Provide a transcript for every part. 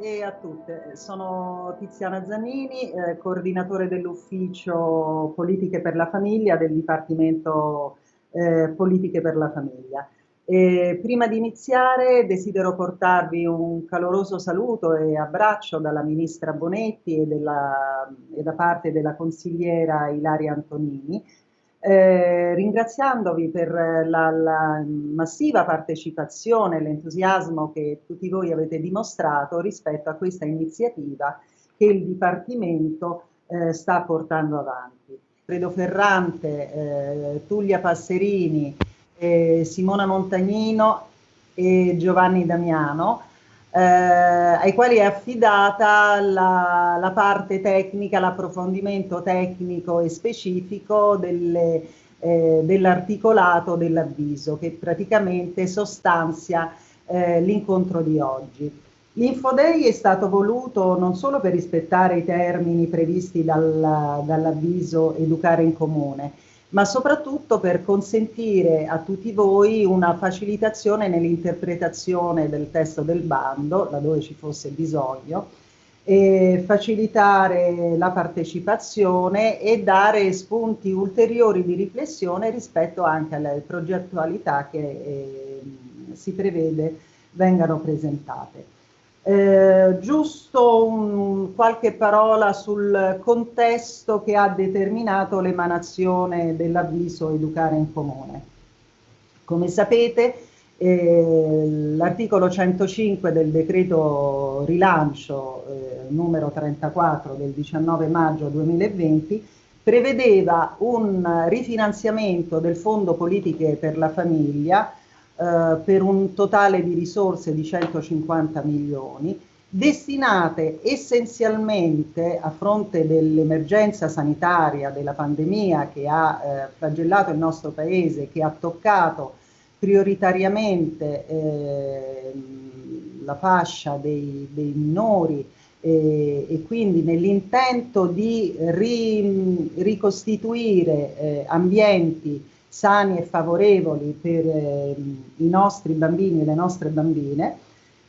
e a tutte. Sono Tiziana Zanini, eh, coordinatore dell'ufficio Politiche per la Famiglia del Dipartimento eh, Politiche per la Famiglia. E prima di iniziare desidero portarvi un caloroso saluto e abbraccio dalla Ministra Bonetti e, della, e da parte della consigliera Ilaria Antonini, eh, ringraziandovi per la, la massiva partecipazione e l'entusiasmo che tutti voi avete dimostrato rispetto a questa iniziativa che il Dipartimento eh, sta portando avanti. Fredo Ferrante, eh, Tullia Passerini, Simona Montagnino e Giovanni Damiano eh, ai quali è affidata la, la parte tecnica, l'approfondimento tecnico e specifico delle, eh, dell'articolato dell'avviso che praticamente sostanzia eh, l'incontro di oggi. L'Infodei è stato voluto non solo per rispettare i termini previsti dal, dall'avviso Educare in Comune, ma soprattutto per consentire a tutti voi una facilitazione nell'interpretazione del testo del bando, laddove ci fosse bisogno, e facilitare la partecipazione e dare spunti ulteriori di riflessione rispetto anche alle progettualità che eh, si prevede vengano presentate. Eh, giusto un, qualche parola sul contesto che ha determinato l'emanazione dell'avviso Educare in Comune. Come sapete, eh, l'articolo 105 del decreto rilancio eh, numero 34 del 19 maggio 2020 prevedeva un rifinanziamento del Fondo Politiche per la Famiglia eh, per un totale di risorse di 150 milioni, destinate essenzialmente a fronte dell'emergenza sanitaria, della pandemia che ha eh, flagellato il nostro paese, che ha toccato prioritariamente eh, la fascia dei, dei minori eh, e quindi nell'intento di ri, ricostituire eh, ambienti sani e favorevoli per eh, i nostri bambini e le nostre bambine.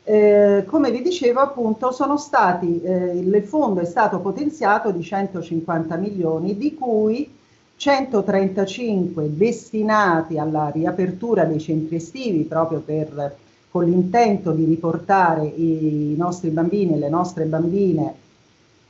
Eh, come vi dicevo appunto sono stati, eh, il fondo è stato potenziato di 150 milioni di cui 135 destinati alla riapertura dei centri estivi proprio per, con l'intento di riportare i nostri bambini e le nostre bambine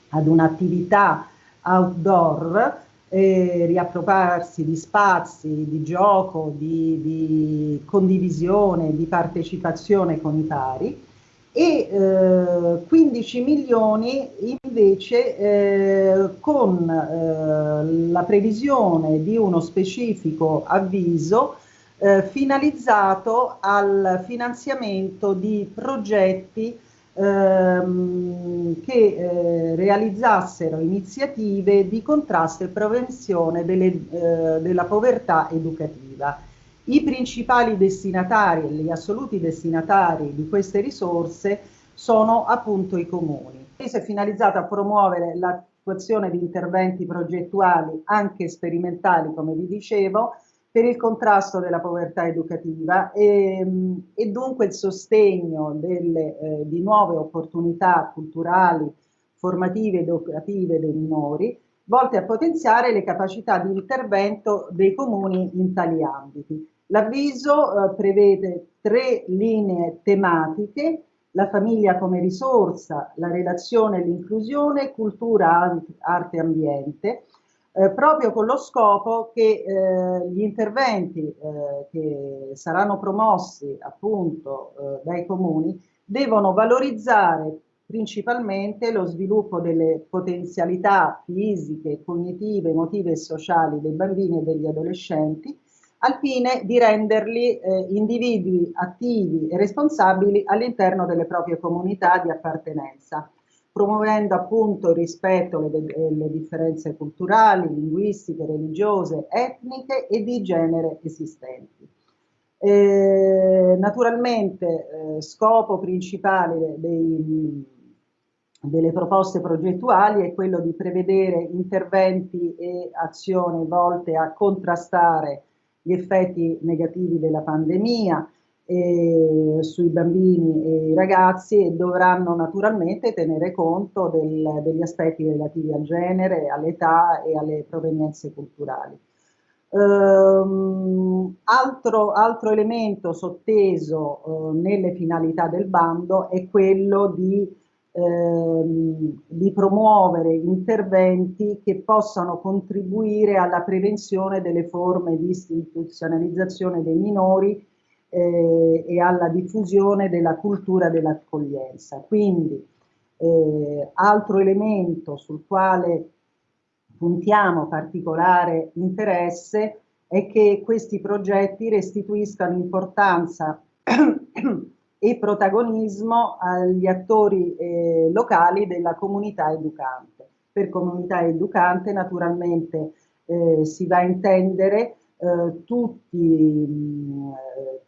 ad un'attività outdoor eh, riappropriarsi di spazi, di gioco, di, di, condivisione, di partecipazione con i pari. E eh, 15 milioni invece eh, con eh, la previsione di uno specifico avviso eh, finalizzato al finanziamento di progetti ehm, che eh, realizzassero iniziative di contrasto e prevenzione delle, eh, della povertà educativa. I principali destinatari, gli assoluti destinatari di queste risorse sono appunto i comuni. Questo è finalizzato a promuovere l'attuazione di interventi progettuali anche sperimentali, come vi dicevo, per il contrasto della povertà educativa e, e dunque il sostegno delle, eh, di nuove opportunità culturali, formative ed educative dei minori, volte a potenziare le capacità di intervento dei comuni in tali ambiti. L'avviso eh, prevede tre linee tematiche, la famiglia come risorsa, la relazione e l'inclusione, cultura, arte e ambiente, eh, proprio con lo scopo che eh, gli interventi eh, che saranno promossi appunto eh, dai comuni devono valorizzare principalmente lo sviluppo delle potenzialità fisiche, cognitive, emotive e sociali dei bambini e degli adolescenti al fine di renderli eh, individui attivi e responsabili all'interno delle proprie comunità di appartenenza promuovendo appunto il rispetto delle differenze culturali, linguistiche, religiose, etniche e di genere esistenti. Eh, naturalmente scopo principale dei, delle proposte progettuali è quello di prevedere interventi e azioni volte a contrastare gli effetti negativi della pandemia, e sui bambini e i ragazzi e dovranno naturalmente tenere conto del, degli aspetti relativi al genere, all'età e alle provenienze culturali. Um, altro, altro, elemento sotteso uh, nelle finalità del bando è quello di, ehm, di, promuovere interventi che possano contribuire alla prevenzione delle forme di istituzionalizzazione dei minori eh, e alla diffusione della cultura dell'accoglienza. Quindi eh, altro elemento sul quale puntiamo particolare interesse è che questi progetti restituiscano importanza e protagonismo agli attori eh, locali della comunità educante. Per comunità educante naturalmente eh, si va a intendere eh, tutti, mh,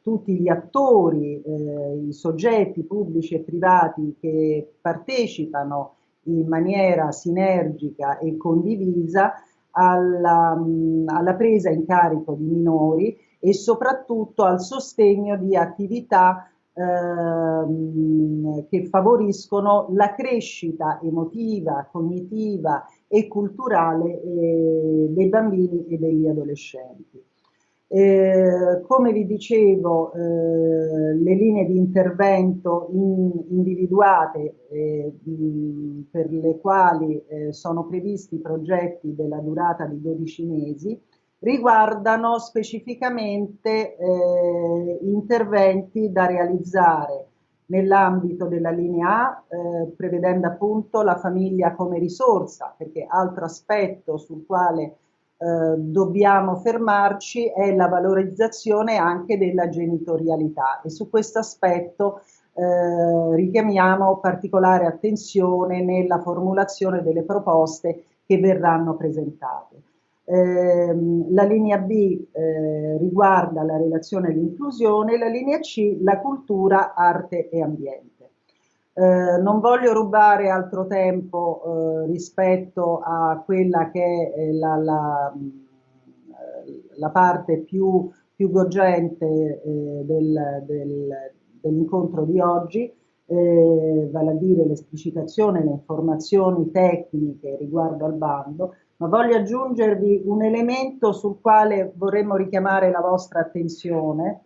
tutti, gli attori, eh, i soggetti pubblici e privati che partecipano in maniera sinergica e condivisa alla, mh, alla presa in carico di minori e soprattutto al sostegno di attività ehm, che favoriscono la crescita emotiva, cognitiva e culturale eh, dei bambini e degli adolescenti. Eh, come vi dicevo, eh, le linee di intervento in, individuate eh, mh, per le quali eh, sono previsti progetti della durata di 12 mesi riguardano specificamente eh, interventi da realizzare nell'ambito della linea A, eh, prevedendo appunto la famiglia come risorsa, perché altro aspetto sul quale eh, dobbiamo fermarci è la valorizzazione anche della genitorialità e su questo aspetto eh, richiamiamo particolare attenzione nella formulazione delle proposte che verranno presentate. Eh, la linea B eh, riguarda la relazione all'inclusione, la linea C la cultura, arte e ambiente. Eh, non voglio rubare altro tempo eh, rispetto a quella che è la, la, la parte più, più gogente eh, del, del, dell'incontro di oggi, eh, vale a dire l'esplicitazione, le informazioni tecniche riguardo al bando, ma voglio aggiungervi un elemento sul quale vorremmo richiamare la vostra attenzione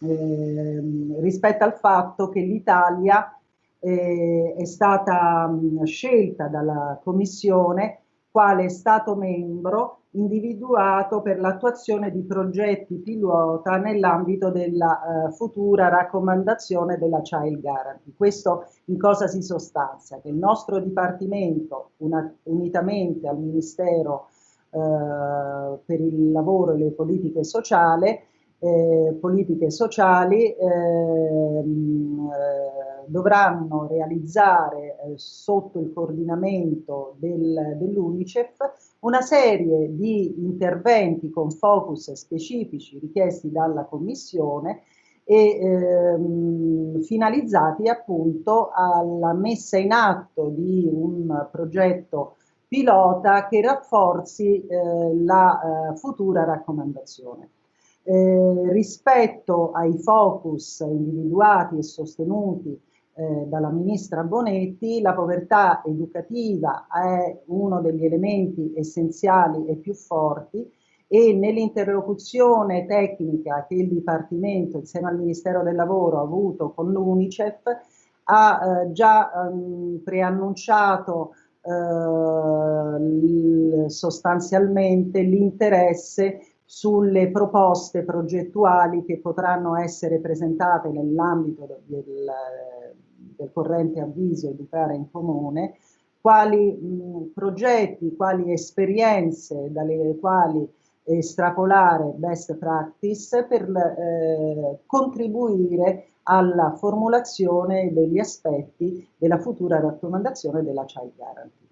eh, rispetto al fatto che l'Italia eh, è stata mh, scelta dalla Commissione quale Stato membro individuato per l'attuazione di progetti pilota nell'ambito della eh, futura raccomandazione della Child Guarantee. Questo in cosa si sostanzia? Che il nostro Dipartimento, una, unitamente al Ministero eh, per il lavoro e le politiche sociali, eh, politiche sociali ehm, eh, dovranno realizzare eh, sotto il coordinamento del, dell'UNICEF una serie di interventi con focus specifici richiesti dalla Commissione e ehm, finalizzati appunto alla messa in atto di un progetto pilota che rafforzi eh, la eh, futura raccomandazione. Eh, rispetto ai focus individuati e sostenuti eh, dalla ministra Bonetti, la povertà educativa è uno degli elementi essenziali e più forti e nell'interlocuzione tecnica che il Dipartimento insieme al Ministero del Lavoro ha avuto con l'UNICEF ha eh, già ehm, preannunciato eh, sostanzialmente l'interesse sulle proposte progettuali che potranno essere presentate nell'ambito del, del, corrente avviso Educare in Comune, quali mh, progetti, quali esperienze dalle quali estrapolare best practice per eh, contribuire alla formulazione degli aspetti della futura raccomandazione della Child Guarantee.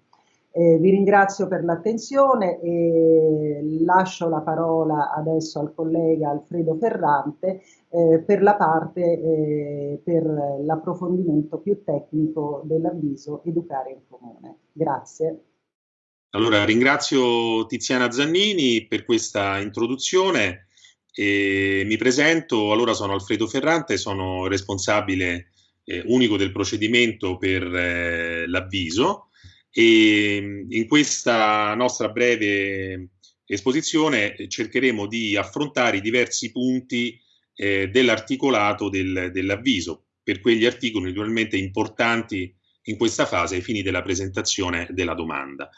Eh, vi ringrazio per l'attenzione e lascio la parola adesso al collega Alfredo Ferrante eh, per la parte eh, per l'approfondimento più tecnico dell'avviso Educare in Comune. Grazie. Allora ringrazio Tiziana Zannini per questa introduzione E mi presento, allora sono Alfredo Ferrante, sono responsabile eh, unico del procedimento per eh, l'avviso e mm, in questa nostra breve esposizione cercheremo di affrontare i diversi punti eh, dell'articolato del, dell'avviso per quegli articoli naturalmente importanti in questa fase ai fini della presentazione della domanda.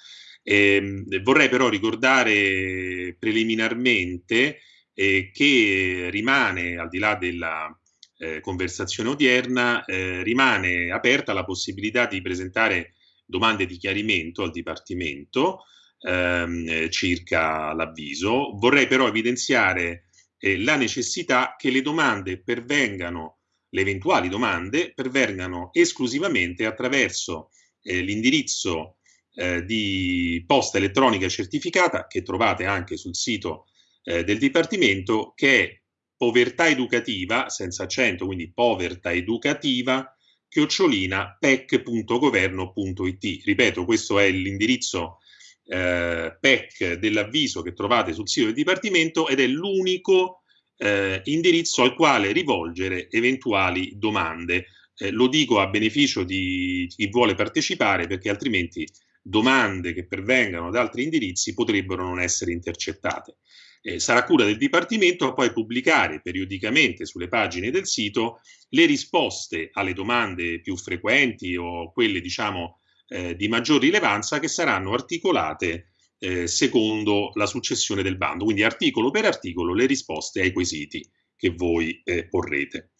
Eh, vorrei però ricordare preliminarmente eh, che rimane, al di là della eh, conversazione odierna, eh, rimane aperta la possibilità di presentare domande di chiarimento al Dipartimento ehm, circa l'avviso. Vorrei però evidenziare eh, la necessità che le domande pervengano, le eventuali domande pervengano esclusivamente attraverso eh, l'indirizzo eh, di posta elettronica certificata che trovate anche sul sito eh, del Dipartimento che è povertà educativa, senza accento, quindi povertà educativa, chiocciolina pec.governo.it. Ripeto, questo è l'indirizzo eh, PEC dell'avviso che trovate sul sito del Dipartimento ed è l'unico eh, indirizzo al quale rivolgere eventuali domande. Eh, lo dico a beneficio di chi vuole partecipare perché altrimenti domande che pervengano da altri indirizzi potrebbero non essere intercettate. Eh, sarà cura del Dipartimento poi pubblicare periodicamente sulle pagine del sito le risposte alle domande più frequenti o quelle diciamo eh, di maggior rilevanza che saranno articolate eh, secondo la successione del bando, quindi articolo per articolo le risposte ai quesiti che voi eh, porrete.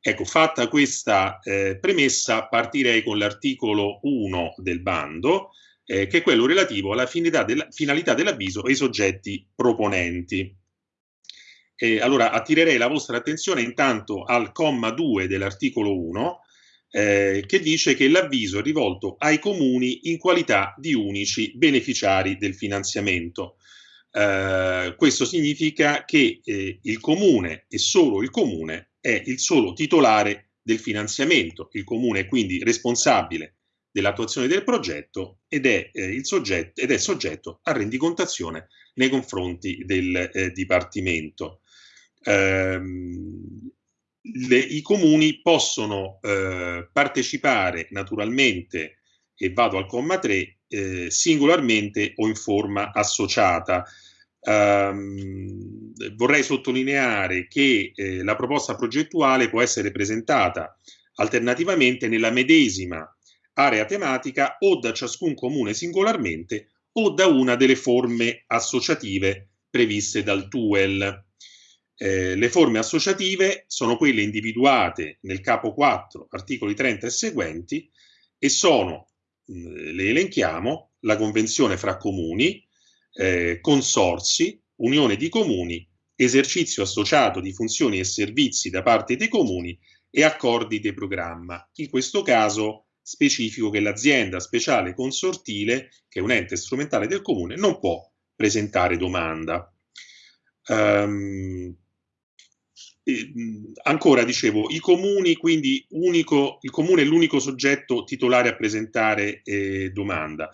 Ecco, fatta questa eh, premessa, partirei con l'articolo 1 del bando, eh, che è quello relativo alla finalità, della, finalità dell'avviso e i soggetti proponenti. Eh, allora, attirerei la vostra attenzione intanto al comma 2 dell'articolo 1, eh, che dice che l'avviso è rivolto ai comuni in qualità di unici beneficiari del finanziamento. Eh, questo significa che eh, il comune e solo il comune è il solo titolare del finanziamento, il comune è quindi responsabile dell'attuazione del progetto ed è, eh, soggetto, ed è soggetto a rendicontazione nei confronti del eh, Dipartimento. Ehm, le, I comuni possono eh, partecipare naturalmente, e vado al comma 3, eh, singolarmente o in forma associata. Um, vorrei sottolineare che eh, la proposta progettuale può essere presentata alternativamente nella medesima area tematica o da ciascun comune singolarmente o da una delle forme associative previste dal TUEL. Eh, le forme associative sono quelle individuate nel capo 4, articoli 30 e seguenti, e sono, le elenchiamo, la convenzione fra comuni, eh, consorsi, unione di comuni, esercizio associato di funzioni e servizi da parte dei comuni e accordi di programma. In questo caso specifico che l'azienda speciale consortile, che è un ente strumentale del comune, non può presentare domanda. Um, ancora dicevo, i comuni, quindi unico, il comune è l'unico soggetto titolare a presentare eh, domanda.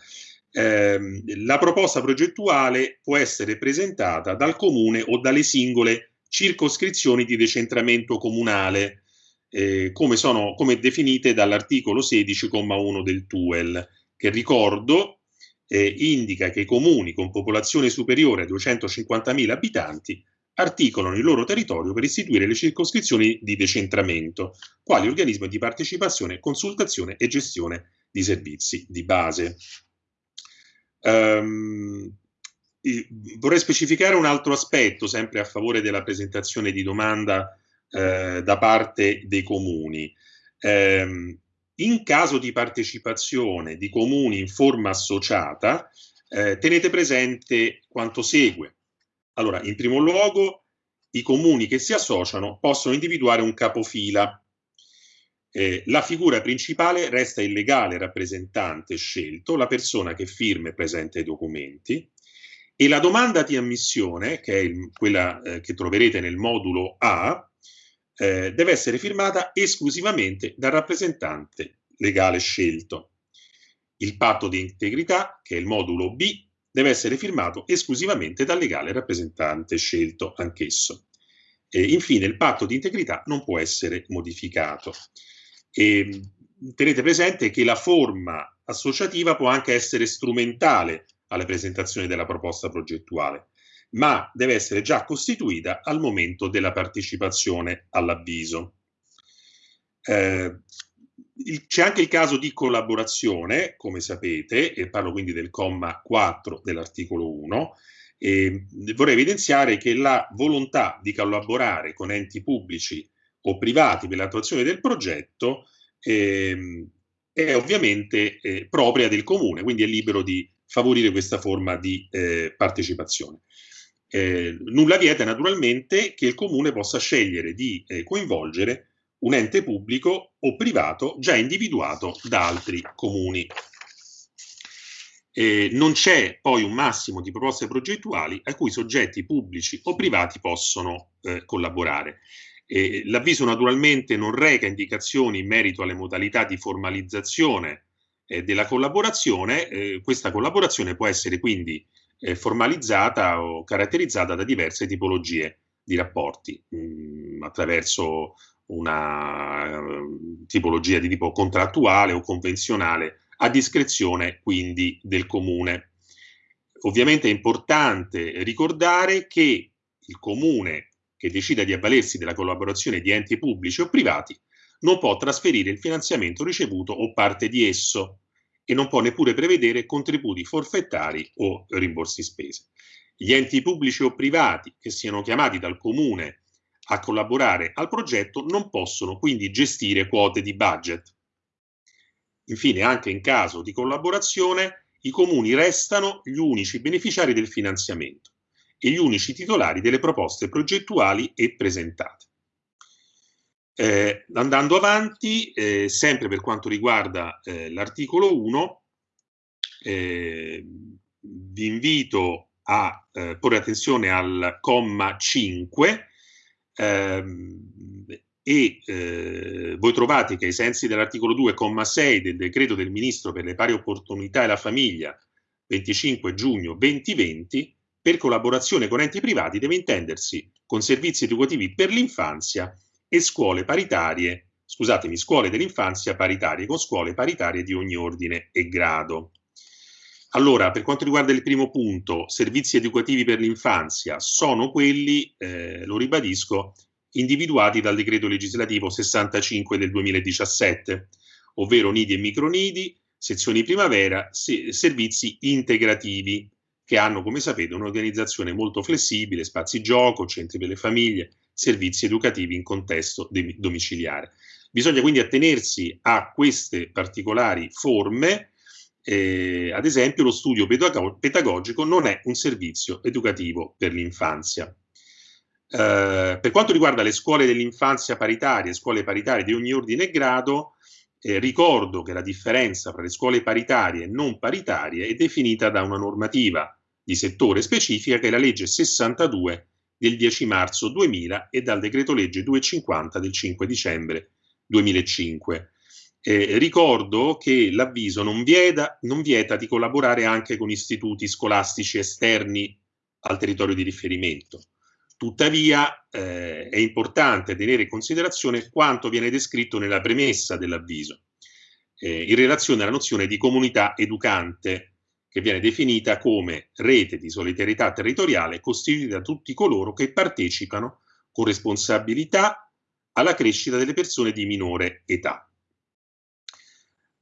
Eh, la proposta progettuale può essere presentata dal comune o dalle singole circoscrizioni di decentramento comunale eh, come sono come definite dall'articolo 16,1 del TUEL, che ricordo eh, indica che i comuni con popolazione superiore a 250.000 abitanti articolano il loro territorio per istituire le circoscrizioni di decentramento, quali organismi di partecipazione, consultazione e gestione di servizi di base. Um, vorrei specificare un altro aspetto, sempre a favore della presentazione di domanda eh, da parte dei comuni. Eh, in caso di partecipazione di comuni in forma associata, eh, tenete presente quanto segue. Allora, in primo luogo, i comuni che si associano possono individuare un capofila. Eh, la figura principale resta il legale rappresentante scelto, la persona che firma e presenta i documenti, e la domanda di ammissione, che è il, quella eh, che troverete nel modulo A, eh, deve essere firmata esclusivamente dal rappresentante legale scelto. Il patto di integrità, che è il modulo B, deve essere firmato esclusivamente dal legale rappresentante scelto anch'esso. E infine, il patto di integrità non può essere modificato. E tenete presente che la forma associativa può anche essere strumentale alla presentazione della proposta progettuale, ma deve essere già costituita al momento della partecipazione all'avviso. Eh, c'è anche il caso di collaborazione, come sapete, e parlo quindi del comma 4 dell'articolo 1, e vorrei evidenziare che la volontà di collaborare con enti pubblici o privati per l'attuazione del progetto eh, è ovviamente eh, propria del comune, quindi è libero di favorire questa forma di eh, partecipazione. Eh, nulla vieta naturalmente che il comune possa scegliere di eh, coinvolgere un ente pubblico o privato già individuato da altri comuni. Eh, non c'è poi un massimo di proposte progettuali a cui soggetti pubblici o privati possono eh, collaborare. Eh, L'avviso naturalmente non reca indicazioni in merito alle modalità di formalizzazione eh, della collaborazione. Questa collaborazione può essere quindi eh, formalizzata o caratterizzata da diverse tipologie di rapporti mh, mm, attraverso una uh, tipologia di tipo contrattuale o convenzionale a discrezione quindi del comune. Ovviamente è importante ricordare che il comune che decida di avvalersi della collaborazione di enti pubblici o privati non può trasferire il finanziamento ricevuto o parte di esso e non può neppure prevedere contributi forfettari o rimborsi spese. Gli enti pubblici o privati che siano chiamati dal comune a collaborare al progetto non possono quindi gestire quote di budget. Infine, anche in caso di collaborazione, i comuni restano gli unici beneficiari del finanziamento e gli unici titolari delle proposte progettuali e presentate. Eh, andando avanti, eh, sempre per quanto riguarda eh, l'articolo 1, eh, vi invito a eh, porre attenzione al comma 5 ehm, e eh, voi trovate che ai sensi dell'articolo 2,6 del decreto del Ministro per le pari opportunità e la famiglia 25 giugno 2020, per collaborazione con enti privati deve intendersi con servizi educativi per l'infanzia e scuole paritarie, scusatemi, scuole dell'infanzia paritarie con scuole paritarie di ogni ordine e grado. Allora, per quanto riguarda il primo punto, servizi educativi per l'infanzia, sono quelli, eh, lo ribadisco, individuati dal decreto legislativo 65 del 2017, ovvero nidi e micronidi, sezioni primavera, se, servizi integrativi, che hanno, come sapete, un'organizzazione molto flessibile, spazi gioco, centri per le famiglie, servizi educativi in contesto domiciliare. Bisogna quindi attenersi a queste particolari forme eh, ad esempio, lo studio pedagogico non è un servizio educativo per l'infanzia. Eh, per quanto riguarda le scuole dell'infanzia paritarie, scuole paritarie di ogni ordine e grado, eh, ricordo che la differenza tra le scuole paritarie e non paritarie è definita da una normativa di settore specifica che è la legge 62 del 10 marzo 2000 e dal decreto legge 250 del 5 dicembre 2005. Eh, ricordo che l'avviso non vieta, non vieta di collaborare anche con istituti scolastici esterni al territorio di riferimento. Tuttavia eh, è importante tenere in considerazione quanto viene descritto nella premessa dell'avviso, eh, in relazione alla nozione di comunità educante, che viene definita come rete di solidarietà territoriale costituita da tutti coloro che partecipano con responsabilità alla crescita delle persone di minore età.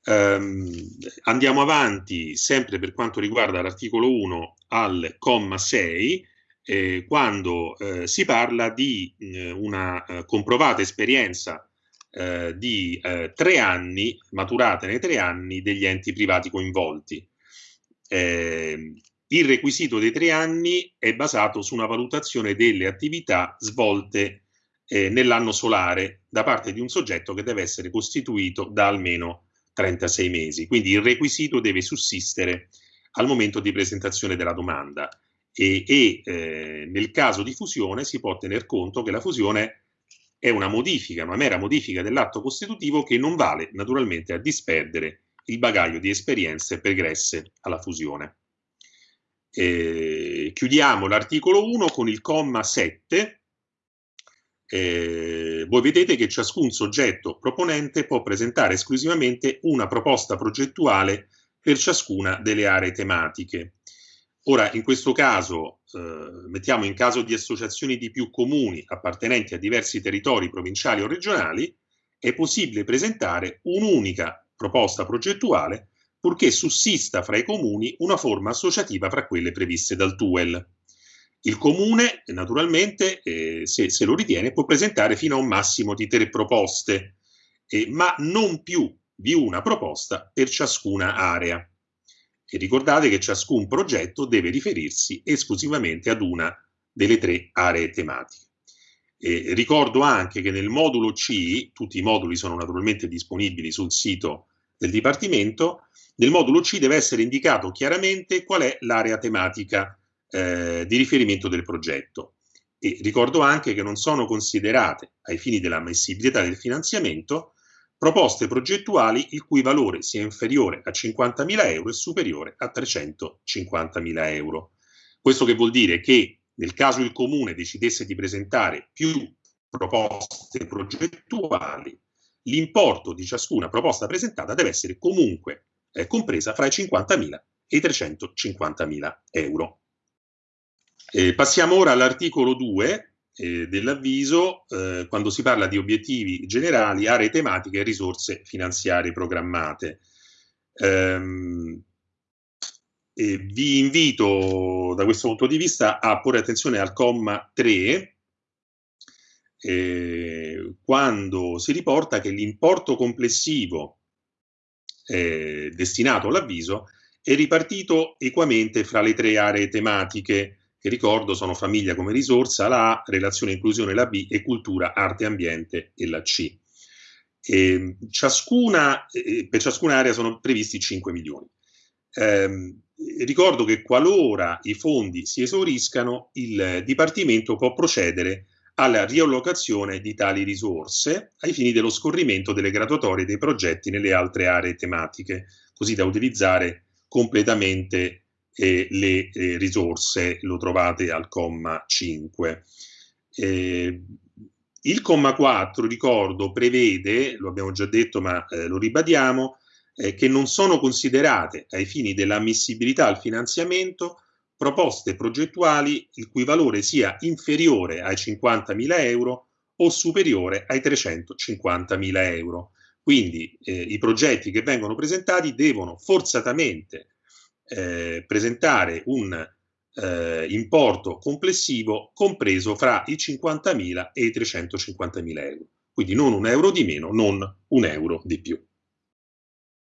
Um, andiamo avanti sempre per quanto riguarda l'articolo 1 al comma 6 eh, quando eh, si parla di eh, una eh, comprovata esperienza eh, di eh, tre anni, maturata nei tre anni degli enti privati coinvolti. Ehm, il requisito dei tre anni è basato su una valutazione delle attività svolte nell'anno solare da parte di un soggetto che deve essere costituito da almeno 36 mesi. Quindi il requisito deve sussistere al momento di presentazione della domanda e, e eh, nel caso di fusione si può tener conto che la fusione è una modifica, una mera modifica dell'atto costitutivo che non vale naturalmente a disperdere il bagaglio di esperienze pregresse alla fusione. Eh, chiudiamo l'articolo 1 con il comma 7 eh, voi vedete che ciascun soggetto proponente può presentare esclusivamente una proposta progettuale per ciascuna delle aree tematiche. Ora, in questo caso, eh, mettiamo in caso di associazioni di più comuni appartenenti a diversi territori provinciali o regionali, è possibile presentare un'unica proposta progettuale purché sussista fra i comuni una forma associativa fra quelle previste dal TUEL. Il comune, naturalmente, eh, se, se, lo ritiene, può presentare fino a un massimo di tre proposte, eh, ma non più di una proposta per ciascuna area. E ricordate che ciascun progetto deve riferirsi esclusivamente ad una delle tre aree tematiche. E ricordo anche che nel modulo C, tutti i moduli sono naturalmente disponibili sul sito del Dipartimento, nel modulo C deve essere indicato chiaramente qual è l'area tematica eh, di riferimento del progetto. E ricordo anche che non sono considerate, ai fini dell'ammissibilità del finanziamento, proposte progettuali il cui valore sia inferiore a 50.000 euro e superiore a 350.000 euro. Questo che vuol dire che nel caso il comune decidesse di presentare più proposte progettuali, l'importo di ciascuna proposta presentata deve essere comunque eh, compresa fra i 50.000 e i 350.000 euro. Eh, passiamo ora all'articolo 2 eh, dell'avviso, eh, quando si parla di obiettivi generali, aree tematiche e risorse finanziarie programmate. Ehm, vi invito da questo punto di vista a porre attenzione al comma 3, eh, quando si riporta che l'importo complessivo eh, destinato all'avviso è ripartito equamente fra le tre aree tematiche che ricordo sono famiglia come risorsa, la A, relazione e inclusione la B e cultura, arte e ambiente e la C. E ciascuna, eh, per ciascuna area sono previsti 5 milioni. Eh, ricordo che qualora i fondi si esauriscano, il Dipartimento può procedere alla riallocazione di tali risorse ai fini dello scorrimento delle graduatorie dei progetti nelle altre aree tematiche, così da utilizzare completamente eh, le eh, risorse, lo trovate al comma 5. Eh, il comma 4, ricordo, prevede, lo abbiamo già detto ma eh, lo ribadiamo, eh, che non sono considerate ai fini dell'ammissibilità al finanziamento proposte progettuali il cui valore sia inferiore ai 50.000 euro o superiore ai 350.000 euro. Quindi eh, i progetti che vengono presentati devono forzatamente eh, presentare un eh, importo complessivo compreso fra i 50.000 e i 350.000 euro. Quindi non un euro di meno, non un euro di più.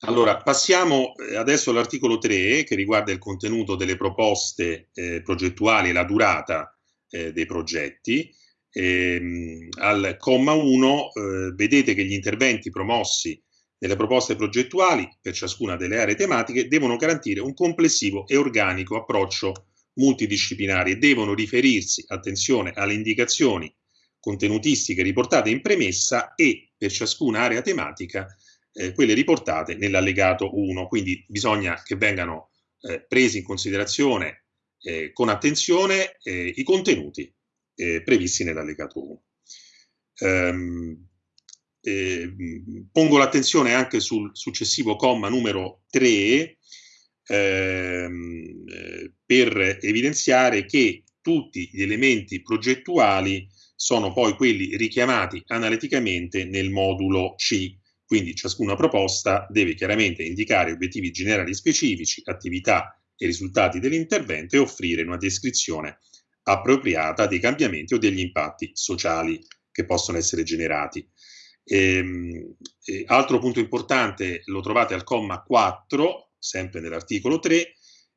Allora, passiamo eh, adesso all'articolo 3 che riguarda il contenuto delle proposte eh, progettuali e la durata eh, dei progetti. Ehm, al comma 1 eh, vedete che gli interventi promossi nelle proposte progettuali per ciascuna delle aree tematiche devono garantire un complessivo e organico approccio multidisciplinare e devono riferirsi, attenzione, alle indicazioni contenutistiche riportate in premessa e per ciascuna area tematica eh, quelle riportate nell'allegato 1, quindi bisogna che vengano eh, presi in considerazione eh, con attenzione eh, i contenuti eh, previsti nell'allegato 1. Um, ehm, pongo l'attenzione anche sul successivo comma numero 3 ehm, eh, per evidenziare che tutti gli elementi progettuali sono poi quelli richiamati analiticamente nel modulo C quindi ciascuna proposta deve chiaramente indicare obiettivi generali specifici, attività e risultati dell'intervento e offrire una descrizione appropriata dei cambiamenti o degli impatti sociali che possono essere generati. Ehm, e, altro punto importante lo trovate al comma 4, sempre nell'articolo 3,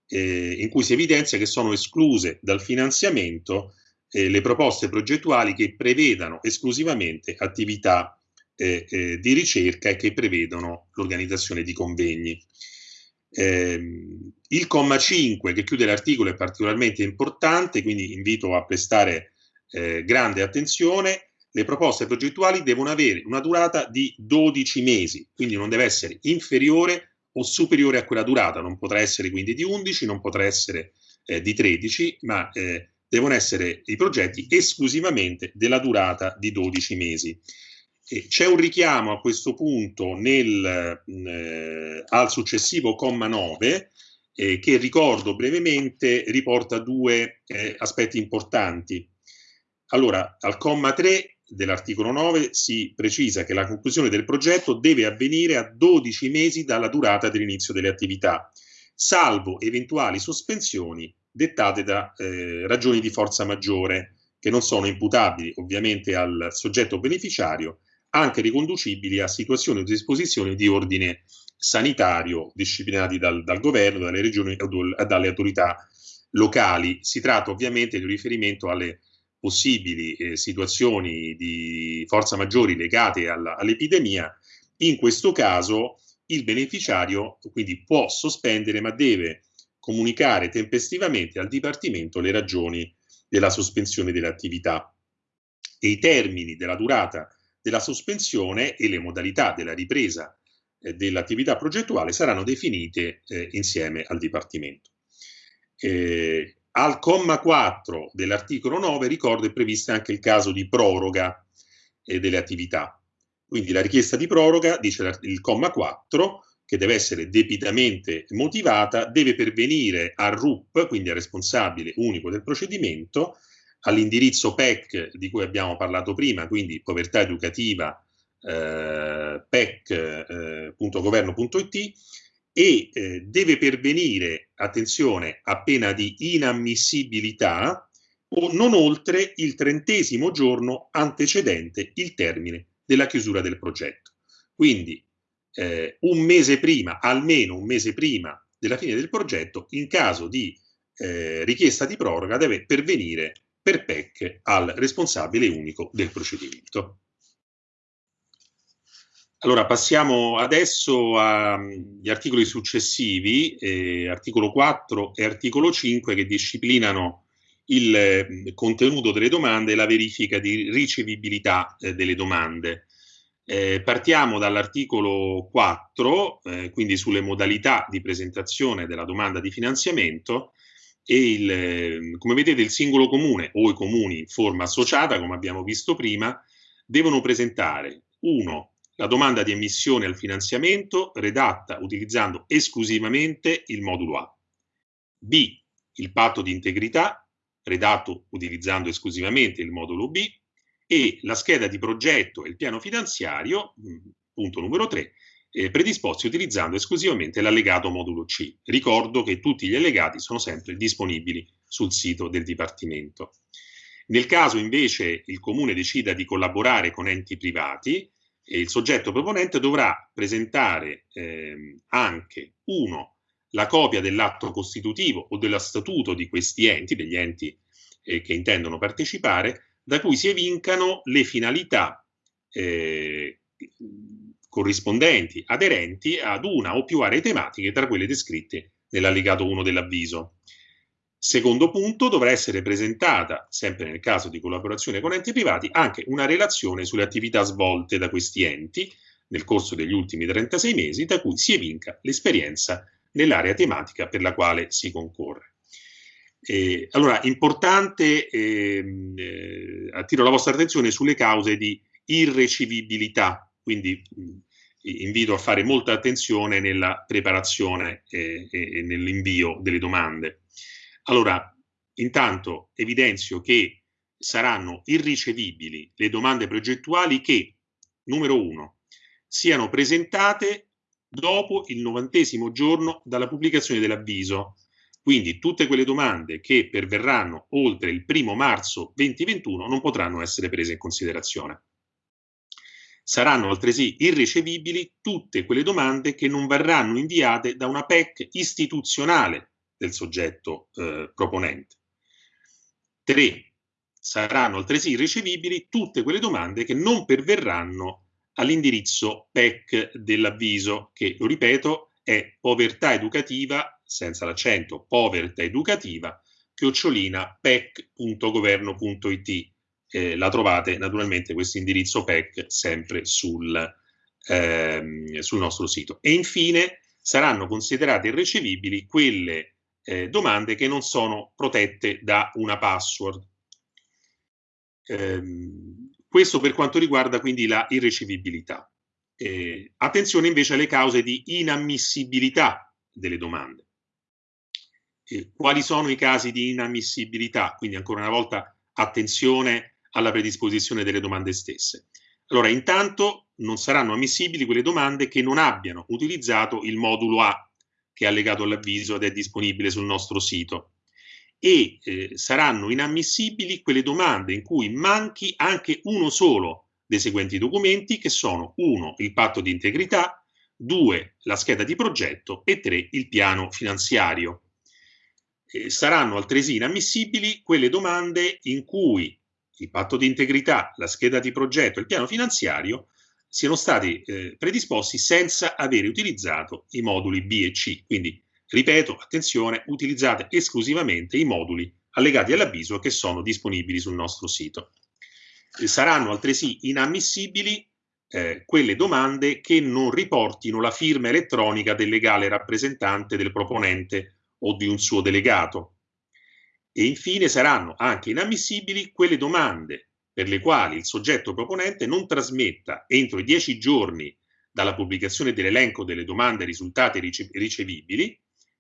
eh, in cui si evidenzia che sono escluse dal finanziamento eh, le proposte progettuali che prevedano esclusivamente attività eh, eh, di ricerca e che prevedono l'organizzazione di convegni. Eh, il comma 5 che chiude l'articolo è particolarmente importante, quindi invito a prestare eh, grande attenzione. Le proposte progettuali devono avere una durata di 12 mesi, quindi non deve essere inferiore o superiore a quella durata, non potrà essere quindi di 11, non potrà essere eh, di 13, ma eh, devono essere i progetti esclusivamente della durata di 12 mesi. C'è un richiamo a questo punto nel, eh, al successivo comma 9 eh, che ricordo brevemente riporta due eh, aspetti importanti. Allora, al comma 3 dell'articolo 9 si precisa che la conclusione del progetto deve avvenire a 12 mesi dalla durata dell'inizio delle attività, salvo eventuali sospensioni dettate da eh, ragioni di forza maggiore, che non sono imputabili ovviamente al soggetto beneficiario, anche riconducibili a situazioni o disposizioni di ordine sanitario disciplinati dal, dal governo, dalle regioni e dalle autorità locali. Si tratta ovviamente di un riferimento alle possibili eh, situazioni di forza maggiori legate all'epidemia. In questo caso il beneficiario quindi può sospendere ma deve comunicare tempestivamente al Dipartimento le ragioni della sospensione delle attività e i termini della durata della sospensione e le modalità della ripresa eh, dell'attività progettuale saranno definite eh, insieme al Dipartimento. Eh, al comma 4 dell'articolo 9 ricordo è previsto anche il caso di proroga eh, delle attività. Quindi la richiesta di proroga, dice il comma 4, che deve essere debitamente motivata, deve pervenire al RUP, quindi al responsabile unico del procedimento, all'indirizzo PEC di cui abbiamo parlato prima, quindi povertà educativa eh, pec.governo.it eh, e eh, deve pervenire, attenzione, a pena di inammissibilità o non oltre il trentesimo giorno antecedente il termine della chiusura del progetto. Quindi eh, un mese prima, almeno un mese prima della fine del progetto, in caso di eh, richiesta di proroga deve pervenire per PEC al responsabile unico del procedimento. Allora passiamo adesso agli articoli successivi, eh, articolo 4 e articolo 5 che disciplinano il eh, contenuto delle domande e la verifica di ricevibilità eh, delle domande. Eh, partiamo dall'articolo 4, eh, quindi sulle modalità di presentazione della domanda di finanziamento e il, eh, come vedete il singolo comune o i comuni in forma associata, come abbiamo visto prima, devono presentare 1. La domanda di emissione al finanziamento redatta utilizzando esclusivamente il modulo A. B. Il patto di integrità redatto utilizzando esclusivamente il modulo B e la scheda di progetto e il piano finanziario, mm, punto numero 3, eh, predisposti utilizzando esclusivamente l'allegato modulo C. Ricordo che tutti gli allegati sono sempre disponibili sul sito del Dipartimento. Nel caso invece il Comune decida di collaborare con enti privati, eh, il soggetto proponente dovrà presentare eh, anche uno la copia dell'atto costitutivo o dello statuto di questi enti, degli enti eh, che intendono partecipare, da cui si evincano le finalità eh, corrispondenti, aderenti ad una o più aree tematiche tra quelle descritte nell'allegato 1 dell'avviso. Secondo punto, dovrà essere presentata, sempre nel caso di collaborazione con enti privati, anche una relazione sulle attività svolte da questi enti nel corso degli ultimi 36 mesi, da cui si evinca l'esperienza nell'area tematica per la quale si concorre. Eh, allora, importante, ehm, eh, attiro la vostra attenzione sulle cause di irrecivibilità, quindi mh, invito a fare molta attenzione nella preparazione eh, e nell'invio delle domande. Allora, intanto evidenzio che saranno irricevibili le domande progettuali che, numero uno, siano presentate dopo il novantesimo giorno dalla pubblicazione dell'avviso, quindi tutte quelle domande che perverranno oltre il primo marzo 2021 non potranno essere prese in considerazione. Saranno altresì irricevibili tutte quelle domande che non verranno inviate da una PEC istituzionale del soggetto eh, proponente. 3. Saranno altresì irricevibili tutte quelle domande che non perverranno all'indirizzo PEC dell'avviso, che, lo ripeto, è povertà educativa senza l'accento, povertà educativa, chiocciolina pec.governo.it. Eh, la trovate naturalmente questo indirizzo PEC sempre sul, ehm, sul nostro sito. E infine saranno considerate irricevibili quelle eh, domande che non sono protette da una password. Ehm, questo per quanto riguarda quindi la irricevibilità. Eh, attenzione invece alle cause di inammissibilità delle domande. Eh, quali sono i casi di inammissibilità? Quindi ancora una volta attenzione alla predisposizione delle domande stesse. Allora, intanto non saranno ammissibili quelle domande che non abbiano utilizzato il modulo A che è allegato all'avviso ed è disponibile sul nostro sito e eh, saranno inammissibili quelle domande in cui manchi anche uno solo dei seguenti documenti che sono 1. il patto di integrità, 2. la scheda di progetto e 3. il piano finanziario. Eh, saranno altresì inammissibili quelle domande in cui il patto di integrità, la scheda di progetto il piano finanziario siano stati eh, predisposti senza avere utilizzato i moduli B e C. Quindi, ripeto, attenzione, utilizzate esclusivamente i moduli allegati all'avviso che sono disponibili sul nostro sito. Eh, saranno altresì inammissibili eh, quelle domande che non riportino la firma elettronica del legale rappresentante del proponente o di un suo delegato. E infine saranno anche inammissibili quelle domande per le quali il soggetto proponente non trasmetta entro i dieci giorni dalla pubblicazione dell'elenco delle domande risultate ricevibili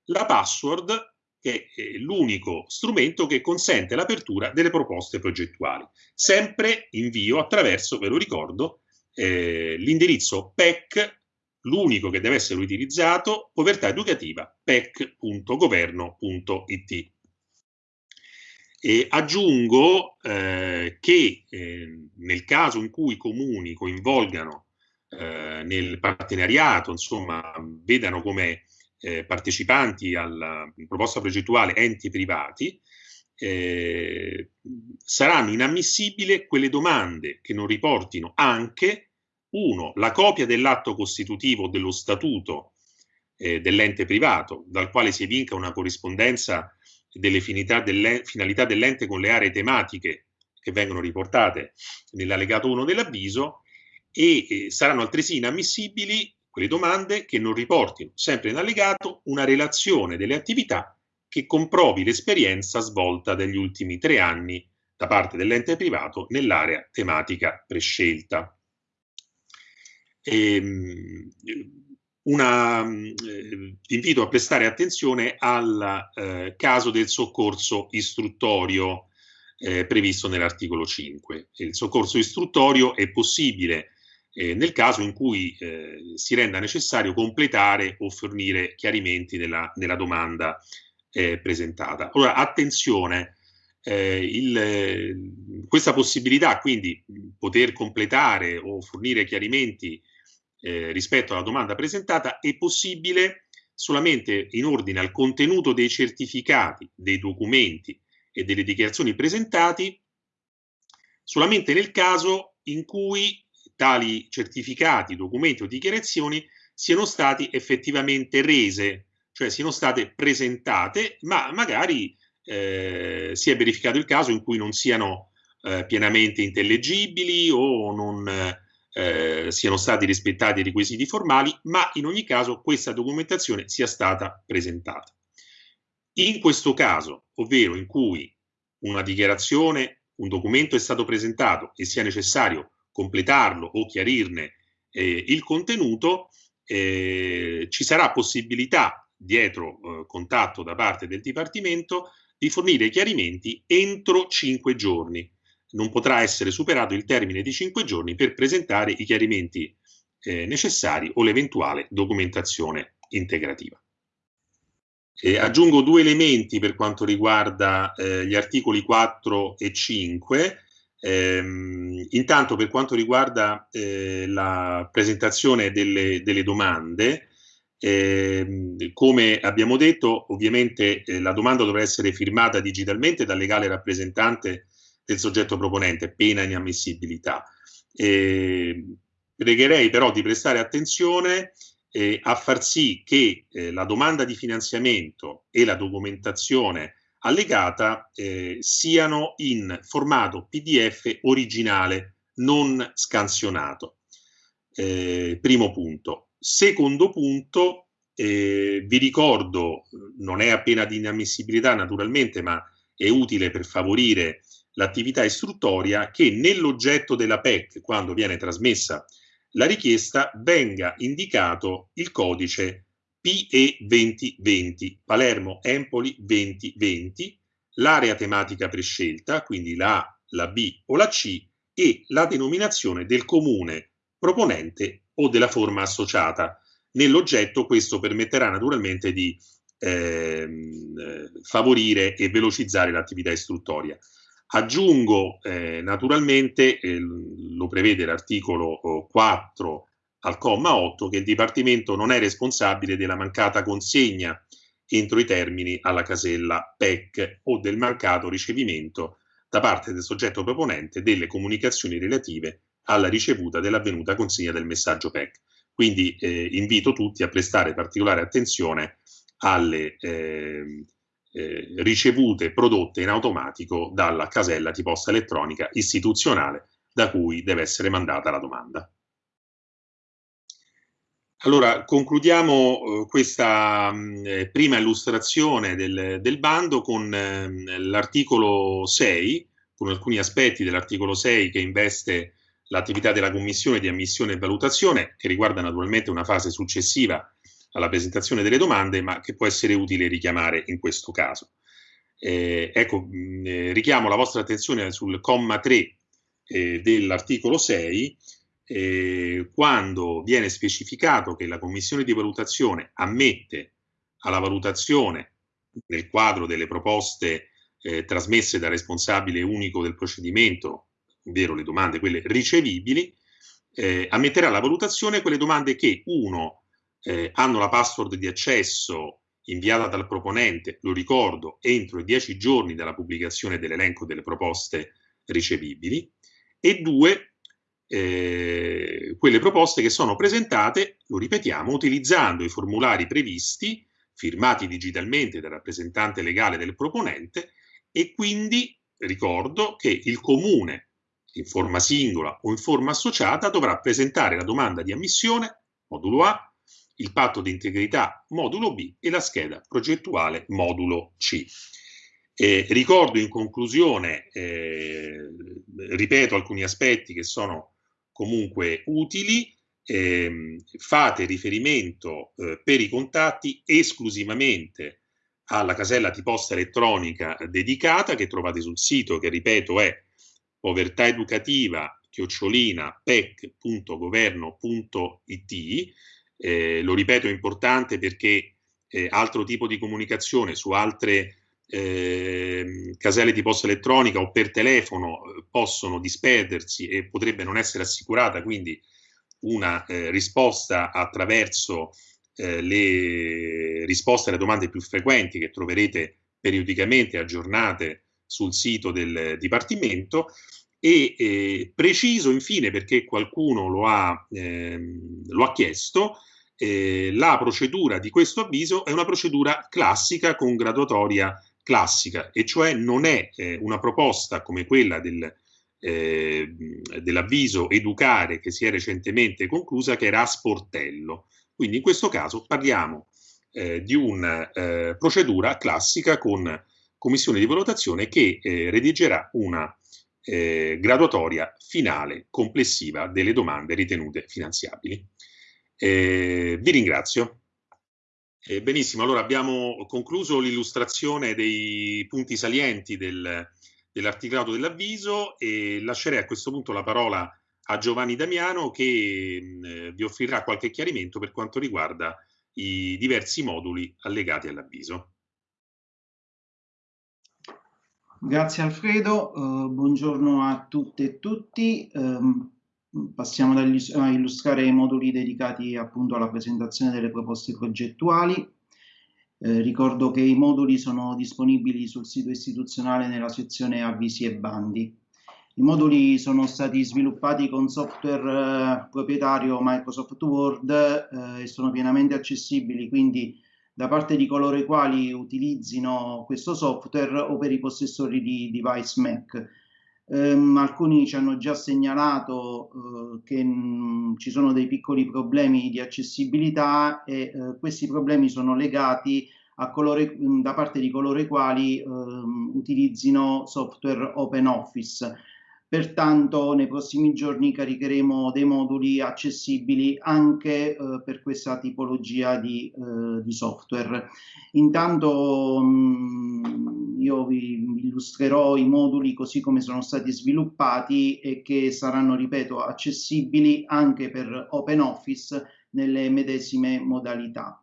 la password che è l'unico strumento che consente l'apertura delle proposte progettuali. Sempre invio attraverso, ve lo ricordo, eh, l'indirizzo PEC, l'unico che deve essere utilizzato, povertà educativa, pec.governo.it. E aggiungo eh, che eh, nel caso in cui i comuni coinvolgano eh, nel partenariato, insomma, vedano come eh, partecipanti alla proposta progettuale enti privati, eh, saranno inammissibili quelle domande che non riportino anche, uno, la copia dell'atto costitutivo dello statuto eh, dell'ente privato, dal quale si evinca una corrispondenza delle finalità dell'ente con le aree tematiche che vengono riportate nell'allegato 1 dell'avviso e eh, saranno altresì inammissibili quelle domande che non riportino, sempre in allegato, una relazione delle attività che comprovi l'esperienza svolta degli ultimi tre anni da parte dell'ente privato nell'area tematica prescelta. E, ehm, una, eh, invito a prestare attenzione al eh, caso del soccorso istruttorio eh, previsto nell'articolo 5. Il soccorso istruttorio è possibile eh, nel caso in cui eh, si renda necessario completare o fornire chiarimenti nella, nella domanda eh, presentata. Allora, attenzione, il, questa possibilità, quindi poter completare o fornire chiarimenti eh, rispetto alla domanda presentata, è possibile solamente in ordine al contenuto dei certificati, dei documenti e delle dichiarazioni presentati, solamente nel caso in cui tali certificati, documenti o dichiarazioni siano stati effettivamente rese, cioè siano state presentate, ma magari eh, si è verificato il caso in cui non siano eh, pienamente intellegibili o non eh, siano stati rispettati i requisiti formali, ma in ogni caso questa documentazione sia stata presentata. In questo caso, ovvero in cui una dichiarazione, un documento è stato presentato e sia necessario completarlo o chiarirne eh, il contenuto, eh, ci sarà possibilità dietro eh, contatto da parte del Dipartimento di fornire chiarimenti entro cinque giorni. Non potrà essere superato il termine di cinque giorni per presentare i chiarimenti eh, necessari o l'eventuale documentazione integrativa. Eh, aggiungo due elementi per quanto riguarda eh, gli articoli 4 e 5. Ehm, intanto per quanto riguarda eh, la presentazione delle, delle domande, eh, come abbiamo detto, ovviamente eh, la domanda dovrà essere firmata digitalmente dal legale rappresentante del soggetto proponente, pena inammissibilità. pregherei però di prestare attenzione eh, a far sì che eh, la domanda di finanziamento e la documentazione allegata eh, siano in formato PDF originale, non scansionato. Eh, primo punto. Secondo punto, Eh, vi ricordo, non è appena di inammissibilità naturalmente, ma è utile per favorire l'attività istruttoria che nell'oggetto della PEC, quando viene trasmessa la richiesta, venga indicato il codice PE 2020, Palermo Empoli 2020, l'area tematica prescelta, quindi la A, la B o la C, e la denominazione del comune proponente o della forma associata. Nell'oggetto questo permetterà naturalmente di ehm, favorire e velocizzare l'attività istruttoria. Aggiungo eh, naturalmente, eh, lo prevede l'articolo 4 al comma 8, che il Dipartimento non è responsabile della mancata consegna entro i termini alla casella PEC o del mancato ricevimento da parte del soggetto proponente delle comunicazioni relative alla ricevuta dell'avvenuta consegna del messaggio PEC. Quindi eh, invito tutti a prestare particolare attenzione alle eh, eh, ricevute prodotte in automatico dalla casella di posta elettronica istituzionale da cui deve essere mandata la domanda. Allora, concludiamo eh, questa mh, mm, eh, prima illustrazione del, del bando con eh, l'articolo 6, con alcuni aspetti dell'articolo 6 che investe l'attività della Commissione di ammissione e valutazione, che riguarda naturalmente una fase successiva alla presentazione delle domande, ma che può essere utile richiamare in questo caso. Eh, ecco, mh, mm, eh, richiamo la vostra attenzione sul comma 3 eh, dell'articolo 6, eh, quando viene specificato che la commissione di valutazione ammette alla valutazione nel quadro delle proposte eh, trasmesse dal responsabile unico del procedimento, ovvero le domande quelle ricevibili, eh, ammetterà alla valutazione quelle domande che, uno, eh, hanno la password di accesso inviata dal proponente, lo ricordo, entro i dieci giorni dalla pubblicazione dell'elenco delle proposte ricevibili, e due, eh, quelle proposte che sono presentate, lo ripetiamo, utilizzando i formulari previsti, firmati digitalmente dal rappresentante legale del proponente e quindi ricordo che il comune in forma singola o in forma associata dovrà presentare la domanda di ammissione, modulo A, il patto di integrità modulo B e la scheda progettuale modulo C. Eh, ricordo in conclusione, eh, ripeto alcuni aspetti che sono comunque utili, eh, fate riferimento eh, per i contatti esclusivamente alla casella di posta elettronica dedicata che trovate sul sito che ripeto è povertaeducativa chiocciolina pec.governo.it eh, lo ripeto è importante perché eh, altro tipo di comunicazione su altre eh, caselle di posta elettronica o per telefono eh, possono disperdersi e potrebbe non essere assicurata quindi una eh, risposta attraverso eh, le risposte alle domande più frequenti che troverete periodicamente aggiornate sul sito del Dipartimento e eh, preciso infine perché qualcuno lo ha, ehm, lo ha chiesto eh, la procedura di questo avviso è una procedura classica con graduatoria classica, e cioè non è eh, una proposta come quella del, eh, dell'avviso educare che si è recentemente conclusa, che era a sportello. Quindi in questo caso parliamo eh, di una eh, procedura classica con commissione di valutazione che redigerà una eh, graduatoria finale complessiva delle domande ritenute finanziabili. vi ringrazio. Eh, benissimo, allora abbiamo concluso l'illustrazione dei punti salienti del, dell'articolato dell'avviso e lascerei a questo punto la parola a Giovanni Damiano che mh, eh, vi offrirà qualche chiarimento per quanto riguarda i diversi moduli allegati all'avviso. Grazie Alfredo, uh, buongiorno a tutte e tutti. Um, passiamo a illustrare i moduli dedicati appunto alla presentazione delle proposte progettuali. Eh, ricordo che i moduli sono disponibili sul sito istituzionale nella sezione avvisi e bandi. I moduli sono stati sviluppati con software eh, proprietario Microsoft Word eh, e sono pienamente accessibili, quindi da parte di coloro i quali utilizzino questo software o per i possessori di device Mac. Um, alcuni ci hanno già segnalato uh, che mh, ci sono dei piccoli problemi di accessibilità e uh, questi problemi sono legati a coloro, da parte di coloro i quali uh, utilizzino software OpenOffice. Pertanto nei prossimi giorni caricheremo dei moduli accessibili anche eh, per questa tipologia di, eh, di software. Intanto mh, io vi, vi illustrerò i moduli così come sono stati sviluppati e che saranno, ripeto, accessibili anche per OpenOffice nelle medesime modalità.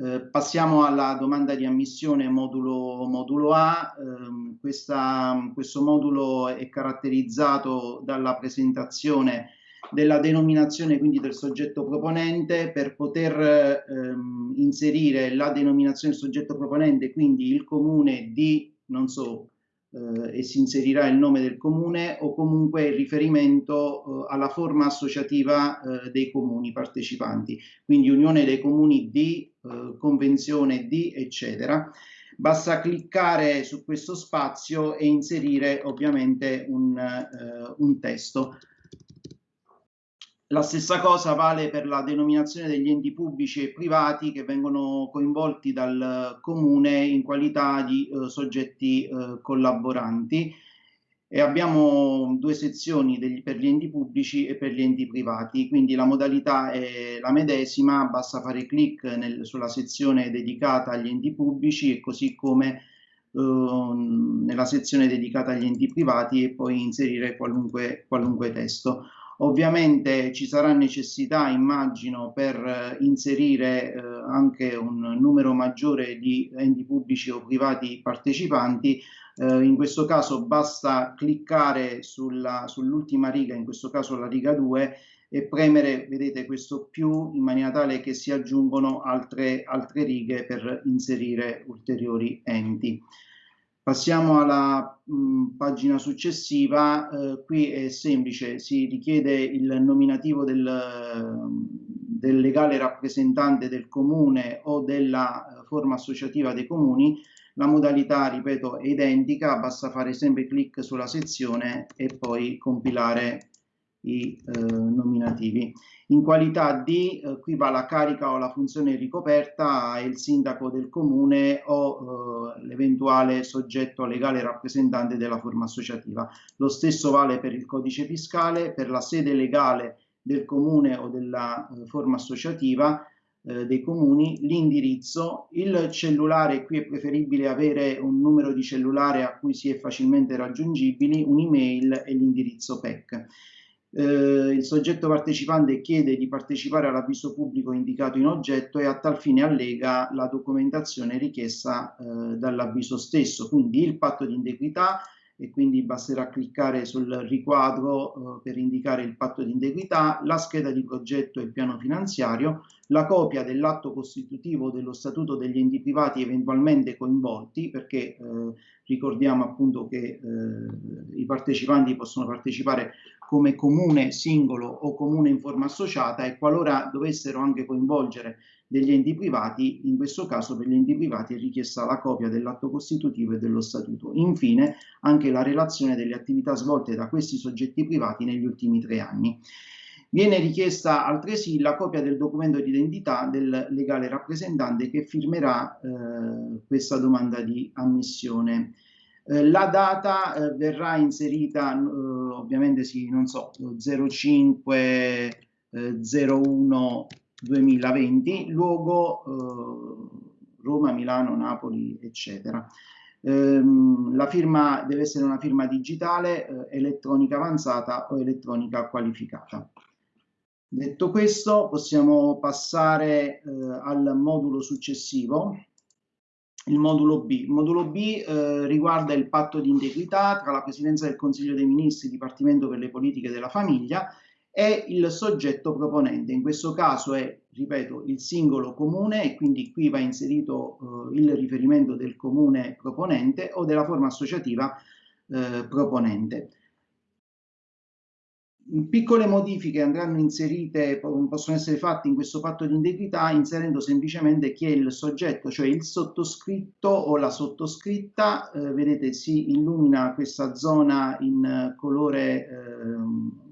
Eh, passiamo alla domanda di ammissione modulo, modulo A. Eh, questa, questo modulo è caratterizzato dalla presentazione della denominazione quindi del soggetto proponente per poter ehm, inserire la denominazione del soggetto proponente quindi il comune di non so eh, e si inserirà il nome del comune o comunque il riferimento eh, alla forma associativa eh, dei comuni partecipanti, quindi unione dei comuni di, eh, convenzione di, eccetera. Basta cliccare su questo spazio e inserire ovviamente un, eh, un testo. La stessa cosa vale per la denominazione degli enti pubblici e privati che vengono coinvolti dal comune in qualità di eh, soggetti eh, collaboranti e abbiamo due sezioni degli, per gli enti pubblici e per gli enti privati, quindi la modalità è la medesima, basta fare clic nel, sulla sezione dedicata agli enti pubblici e così come eh, nella sezione dedicata agli enti privati e poi inserire qualunque, qualunque testo. Ovviamente ci sarà necessità, immagino, per eh, inserire eh, anche un numero maggiore di enti pubblici o privati partecipanti. Eh, in questo caso basta cliccare sull'ultima sull riga, in questo caso la riga 2, e premere, vedete, questo più in maniera tale che si aggiungono altre, altre righe per inserire ulteriori enti. Passiamo alla mh, pagina successiva, eh, qui è semplice, si richiede il nominativo del, del, legale rappresentante del comune o della forma associativa dei comuni, la modalità, ripeto, è identica, basta fare sempre clic sulla sezione e poi compilare i eh, nominativi. In qualità di, eh, qui va la carica o la funzione ricoperta, il sindaco del comune o eh, l'eventuale soggetto legale rappresentante della forma associativa. Lo stesso vale per il codice fiscale, per la sede legale del comune o della eh, forma associativa eh, dei comuni, l'indirizzo, il cellulare, qui è preferibile avere un numero di cellulare a cui si è facilmente raggiungibili, un'email e l'indirizzo PEC eh, il soggetto partecipante chiede di partecipare all'avviso pubblico indicato in oggetto e a tal fine allega la documentazione richiesta eh, dall'avviso stesso, quindi il patto di integrità e quindi basterà cliccare sul riquadro eh, per indicare il patto di integrità, la scheda di progetto e il piano finanziario, la copia dell'atto costitutivo dello statuto degli enti privati eventualmente coinvolti, perché eh, ricordiamo appunto che eh, i partecipanti possono partecipare come comune singolo o comune in forma associata e qualora dovessero anche coinvolgere degli enti privati, in questo caso per gli enti privati è richiesta la copia dell'atto costitutivo e dello statuto. Infine anche la relazione delle attività svolte da questi soggetti privati negli ultimi tre anni. Viene richiesta altresì la copia del documento di identità del legale rappresentante che firmerà eh, questa domanda di ammissione. Eh, la data eh, verrà inserita, eh, ovviamente sì, non so, 05 01 2020, luogo eh, Roma, Milano, Napoli, eccetera. Ehm, la firma deve essere una firma digitale, eh, elettronica avanzata o elettronica qualificata. Detto questo, possiamo passare eh, al modulo successivo, il modulo B. Il modulo B eh, riguarda il patto di integrità tra la Presidenza del Consiglio dei Ministri, Dipartimento per le Politiche della Famiglia e il soggetto proponente. In questo caso è, ripeto, il singolo comune e quindi qui va inserito eh, il riferimento del comune proponente o della forma associativa eh, proponente. Piccole modifiche andranno inserite, possono essere fatte in questo patto di integrità inserendo semplicemente chi è il soggetto, cioè il sottoscritto o la sottoscritta. Eh, vedete si illumina questa zona in colore eh,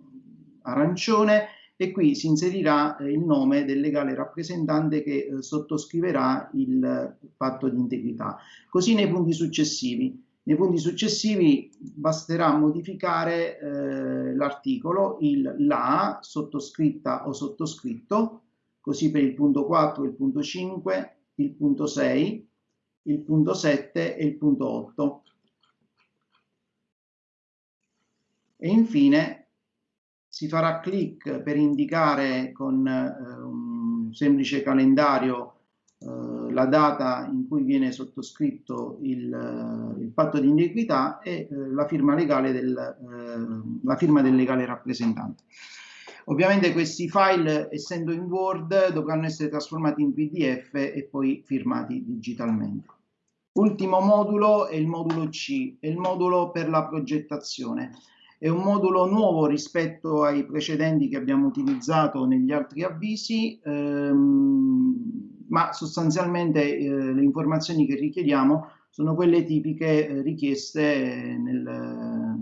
arancione e qui si inserirà eh, il nome del legale rappresentante che eh, sottoscriverà il patto di integrità. Così nei punti successivi. Nei punti successivi basterà modificare eh, l'articolo, il la, sottoscritta o sottoscritto, così per il punto 4, il punto 5, il punto 6, il punto 7 e il punto 8. E infine si farà clic per indicare con eh, un semplice calendario eh, la data in cui viene sottoscritto il, eh, il patto di iniquità e eh, la, firma legale del, la firma del legale rappresentante. Ovviamente questi file, essendo in Word, dovranno essere trasformati in PDF e poi firmati digitalmente. Ultimo modulo è il modulo C, è il modulo per la progettazione. È un modulo nuovo rispetto ai precedenti che abbiamo utilizzato negli altri avvisi. Ehm, ma sostanzialmente eh, le informazioni che richiediamo sono quelle tipiche eh, richieste nel,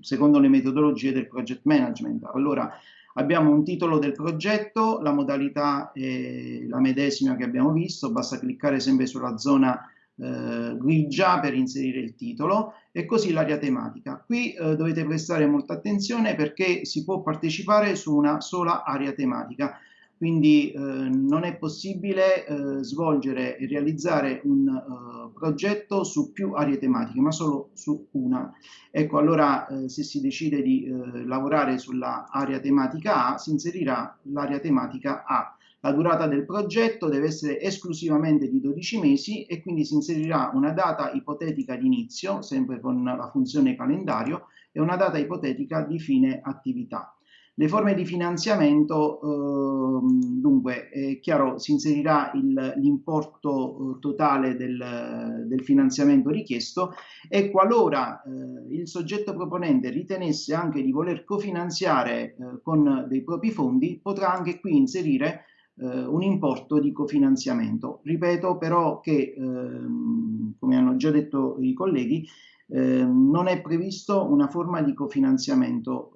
secondo le metodologie del project management. Allora, abbiamo un titolo del progetto, la modalità è la medesima che abbiamo visto, basta cliccare sempre sulla zona eh, grigia per inserire il titolo e così l'area tematica. Qui eh, dovete prestare molta attenzione perché si può partecipare su una sola area tematica quindi eh, non è possibile eh, svolgere e realizzare un uh, progetto su più aree tematiche, ma solo su una. Ecco, allora eh, se si decide di eh, lavorare sulla area tematica A, si inserirà l'area tematica A. La durata del progetto deve essere esclusivamente di 12 mesi e quindi si inserirà una data ipotetica di inizio, sempre con la funzione calendario, e una data ipotetica di fine attività. Le forme di finanziamento, eh, dunque, è chiaro, si inserirà l'importo eh, totale del, del, finanziamento richiesto e qualora eh, il soggetto proponente ritenesse anche di voler cofinanziare eh, con dei propri fondi, potrà anche qui inserire eh, un importo di cofinanziamento. Ripeto però che, ehm, come hanno già detto i colleghi, eh, non è previsto una forma di cofinanziamento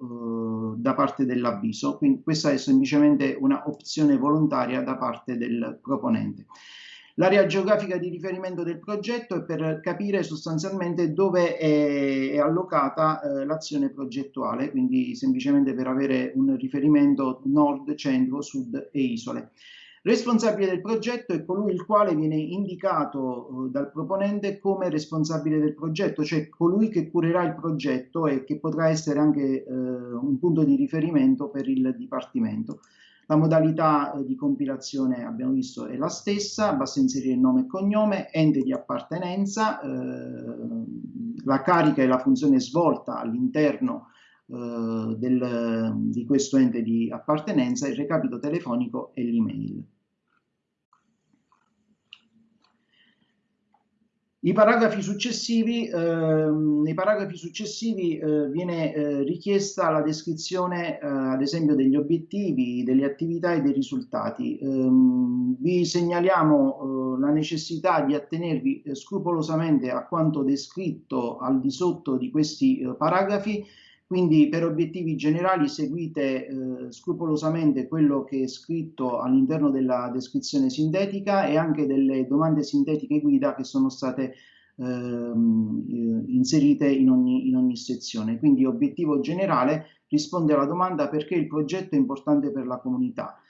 eh, da parte dell'avviso, quindi questa è semplicemente una opzione volontaria da parte del proponente. L'area geografica di riferimento del progetto è per capire sostanzialmente dove è, è allocata eh, l'azione progettuale, quindi semplicemente per avere un riferimento nord, centro, sud e isole. Responsabile del progetto è colui il quale viene indicato eh, dal proponente come responsabile del progetto, cioè colui che curerà il progetto e che potrà essere anche eh, un punto di riferimento per il Dipartimento. La modalità eh, di compilazione abbiamo visto è la stessa, basta inserire nome e cognome, ente di appartenenza, eh, la carica e la funzione svolta all'interno eh, di questo ente di appartenenza, il recapito telefonico e l'email. I paragrafi successivi, eh, nei paragrafi successivi eh, viene eh, richiesta la descrizione, eh, ad esempio, degli obiettivi, delle attività e dei risultati. Ehm, vi segnaliamo eh, la necessità di attenervi eh, scrupolosamente a quanto descritto al di sotto di questi paragrafi quindi per obiettivi generali seguite eh, scrupolosamente quello che è scritto all'interno della descrizione sintetica e anche delle domande sintetiche guida che sono state ehm, eh, inserite in ogni, in ogni sezione. Quindi obiettivo generale risponde alla domanda perché il progetto è importante per la comunità.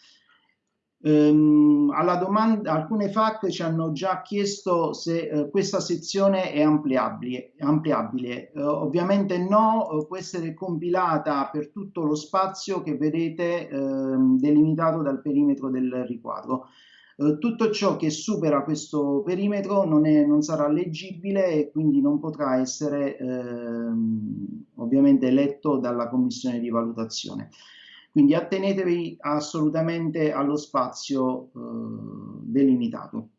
Um, alla domanda, alcune FAC ci hanno già chiesto se uh, questa sezione è ampliabile, ampliabile. Uh, ovviamente no, uh, può essere compilata per tutto lo spazio che vedete ehm, delimitato dal perimetro del riquadro. tutto ciò che supera questo perimetro non, è, non, sarà leggibile e quindi non potrà essere ehm, ovviamente letto dalla commissione di valutazione. Quindi attenetevi assolutamente allo spazio eh, delimitato.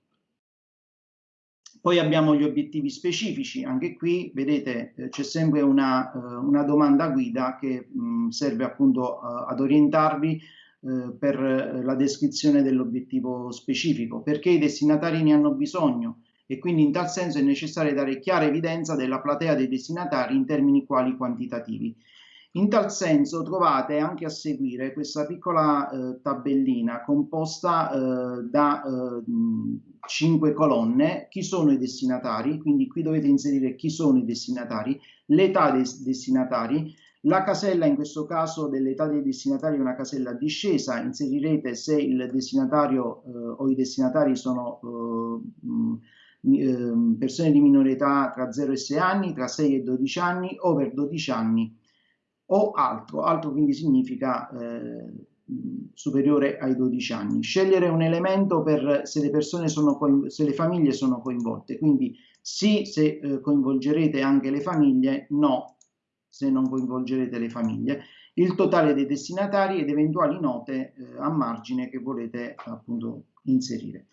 Poi abbiamo gli obiettivi specifici, anche qui vedete eh, c'è sempre una, eh, una, domanda guida che mh, serve appunto uh, ad orientarvi per la descrizione dell'obiettivo specifico, perché i destinatari ne hanno bisogno e quindi in tal senso è necessario dare chiara evidenza della platea dei destinatari in termini quali quantitativi. In tal senso trovate anche a seguire questa piccola eh, tabellina composta eh, da eh, colonne, chi sono i destinatari, quindi qui dovete inserire chi sono i destinatari, l'età dei destinatari, la casella in questo caso dell'età dei destinatari è una casella discesa, inserirete se il destinatario eh, o i destinatari sono eh, eh, persone di minore età tra 0 e 6 anni, tra 6 e 12 anni, over 12 anni o altro, altro quindi significa eh, superiore ai 12 anni. Scegliere un elemento per se le persone sono se le famiglie sono coinvolte, quindi sì se eh, coinvolgerete anche le famiglie, no se non coinvolgerete le famiglie. Il totale dei destinatari ed eventuali note eh, a margine che volete appunto inserire.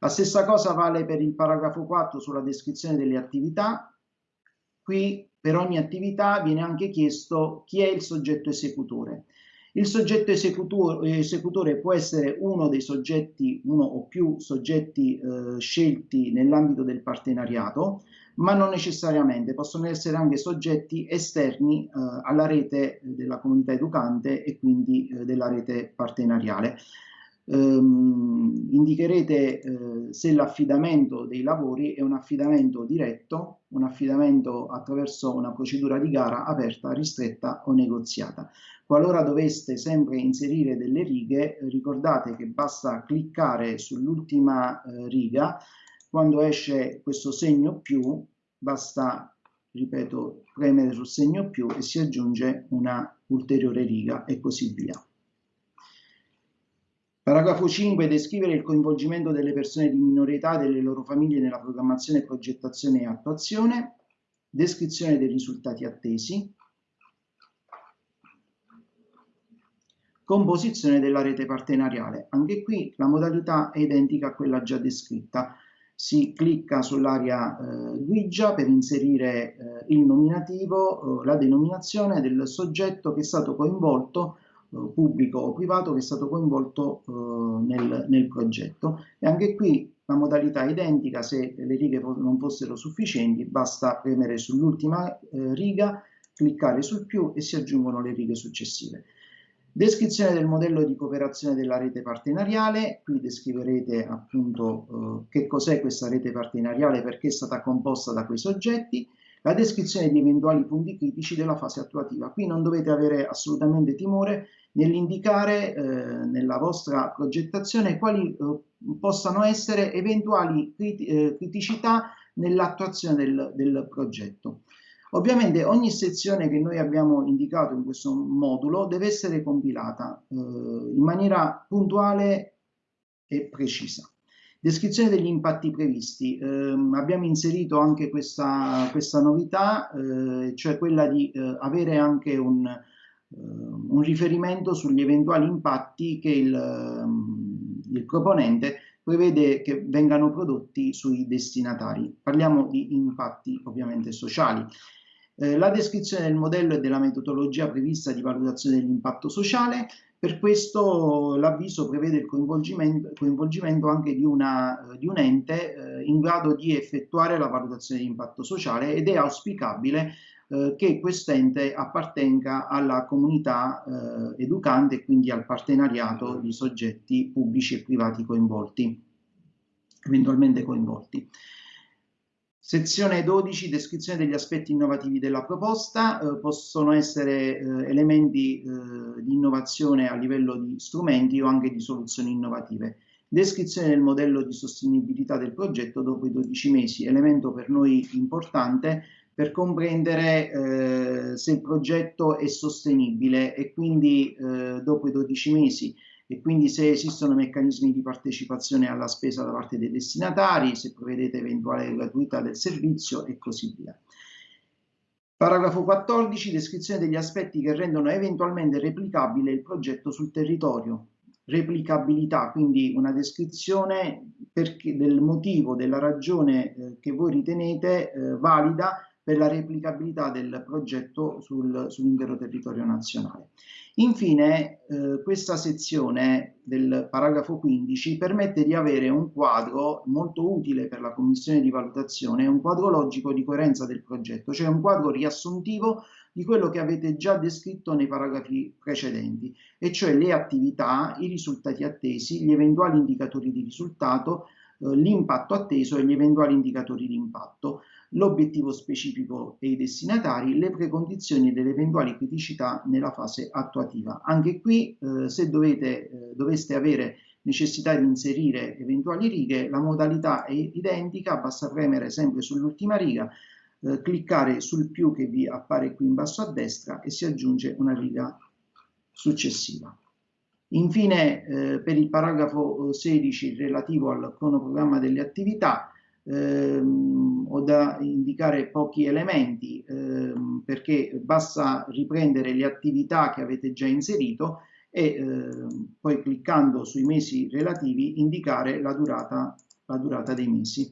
La stessa cosa vale per il paragrafo 4 sulla descrizione delle attività. Qui per ogni attività viene anche chiesto chi è il soggetto esecutore. Il soggetto esecutore può essere uno dei soggetti, uno o più soggetti eh, scelti nell'ambito del partenariato, ma non necessariamente, possono essere anche soggetti esterni eh, alla rete della comunità educante e quindi eh, della rete partenariale ehm, indicherete eh, se l'affidamento dei lavori è un affidamento diretto, un affidamento attraverso una procedura di gara aperta, ristretta o negoziata. Qualora doveste sempre inserire delle righe, ricordate che basta cliccare sull'ultima eh, riga, quando esce questo segno più, basta, ripeto, premere sul segno più e si aggiunge una ulteriore riga e così via. Paragrafo 5. Descrivere il coinvolgimento delle persone di minore e delle loro famiglie nella programmazione, progettazione e attuazione. Descrizione dei risultati attesi. Composizione della rete partenariale. Anche qui la modalità è identica a quella già descritta. Si clicca sull'area eh, guigia per inserire eh, il nominativo, eh, la denominazione del soggetto che è stato coinvolto pubblico o privato che è stato coinvolto eh, nel, nel, progetto. E anche qui la modalità è identica se le righe non fossero sufficienti basta premere sull'ultima eh, riga cliccare sul più e si aggiungono le righe successive. Descrizione del modello di cooperazione della rete partenariale. Qui descriverete appunto eh, che cos'è questa rete partenariale perché è stata composta da quei soggetti. La descrizione di eventuali punti critici della fase attuativa. Qui non dovete avere assolutamente timore nell'indicare eh, nella vostra progettazione quali eh, possano essere eventuali criti eh, criticità nell'attuazione del, del progetto. Ovviamente ogni sezione che noi abbiamo indicato in questo modulo deve essere compilata eh, in maniera puntuale e precisa. Descrizione degli impatti previsti. Eh, abbiamo inserito anche questa, questa novità, eh, cioè quella di eh, avere anche un, un, riferimento sugli eventuali impatti che il, ehm, il proponente prevede che vengano prodotti sui destinatari. Parliamo di impatti ovviamente sociali. Eh, la descrizione del modello e della metodologia prevista di valutazione dell'impatto sociale, per questo l'avviso prevede il coinvolgimento, coinvolgimento anche di, una, di, un ente eh, in grado di effettuare la valutazione di impatto sociale ed è auspicabile eh, che ente appartenga alla comunità eh, educante e quindi al partenariato di soggetti pubblici e privati coinvolti, eventualmente coinvolti. Sezione 12, descrizione degli aspetti innovativi della proposta, eh, possono essere eh, elementi eh, di innovazione a livello di strumenti o anche di soluzioni innovative. Descrizione del modello di sostenibilità del progetto dopo i 12 mesi, elemento per noi importante per comprendere eh, se il progetto è sostenibile e quindi eh, dopo i 12 mesi e quindi se esistono meccanismi di partecipazione alla spesa da parte dei destinatari, se prevedete eventuale gratuità del servizio e così via. Paragrafo 14. Descrizione degli aspetti che rendono eventualmente replicabile il progetto sul territorio. replicabilità, quindi una descrizione perché, del motivo, della ragione eh, che voi ritenete eh, valida per la replicabilità del progetto sul, sull'intero territorio nazionale. Infine, eh, questa sezione del paragrafo 15 permette di avere un quadro molto utile per la commissione di valutazione, un quadro logico di coerenza del progetto, cioè un quadro riassuntivo di quello che avete già descritto nei paragrafi precedenti, e cioè le attività, i risultati attesi, gli eventuali indicatori di risultato, eh, l'impatto atteso e gli eventuali indicatori di impatto l'obiettivo specifico e i destinatari, le precondizioni delle eventuali criticità nella fase attuativa. Anche qui, eh, se dovete, eh, doveste avere necessità di inserire eventuali righe, la modalità è identica, basta premere sempre sull'ultima riga, eh, cliccare sul più che vi appare qui in basso a destra e si aggiunge una riga successiva. Infine, eh, per il paragrafo 16 relativo al cronoprogramma delle attività, ehm, ho da indicare pochi elementi ehm, perché basta riprendere le attività che avete già inserito e ehm, poi cliccando sui mesi relativi indicare la durata, la durata dei mesi.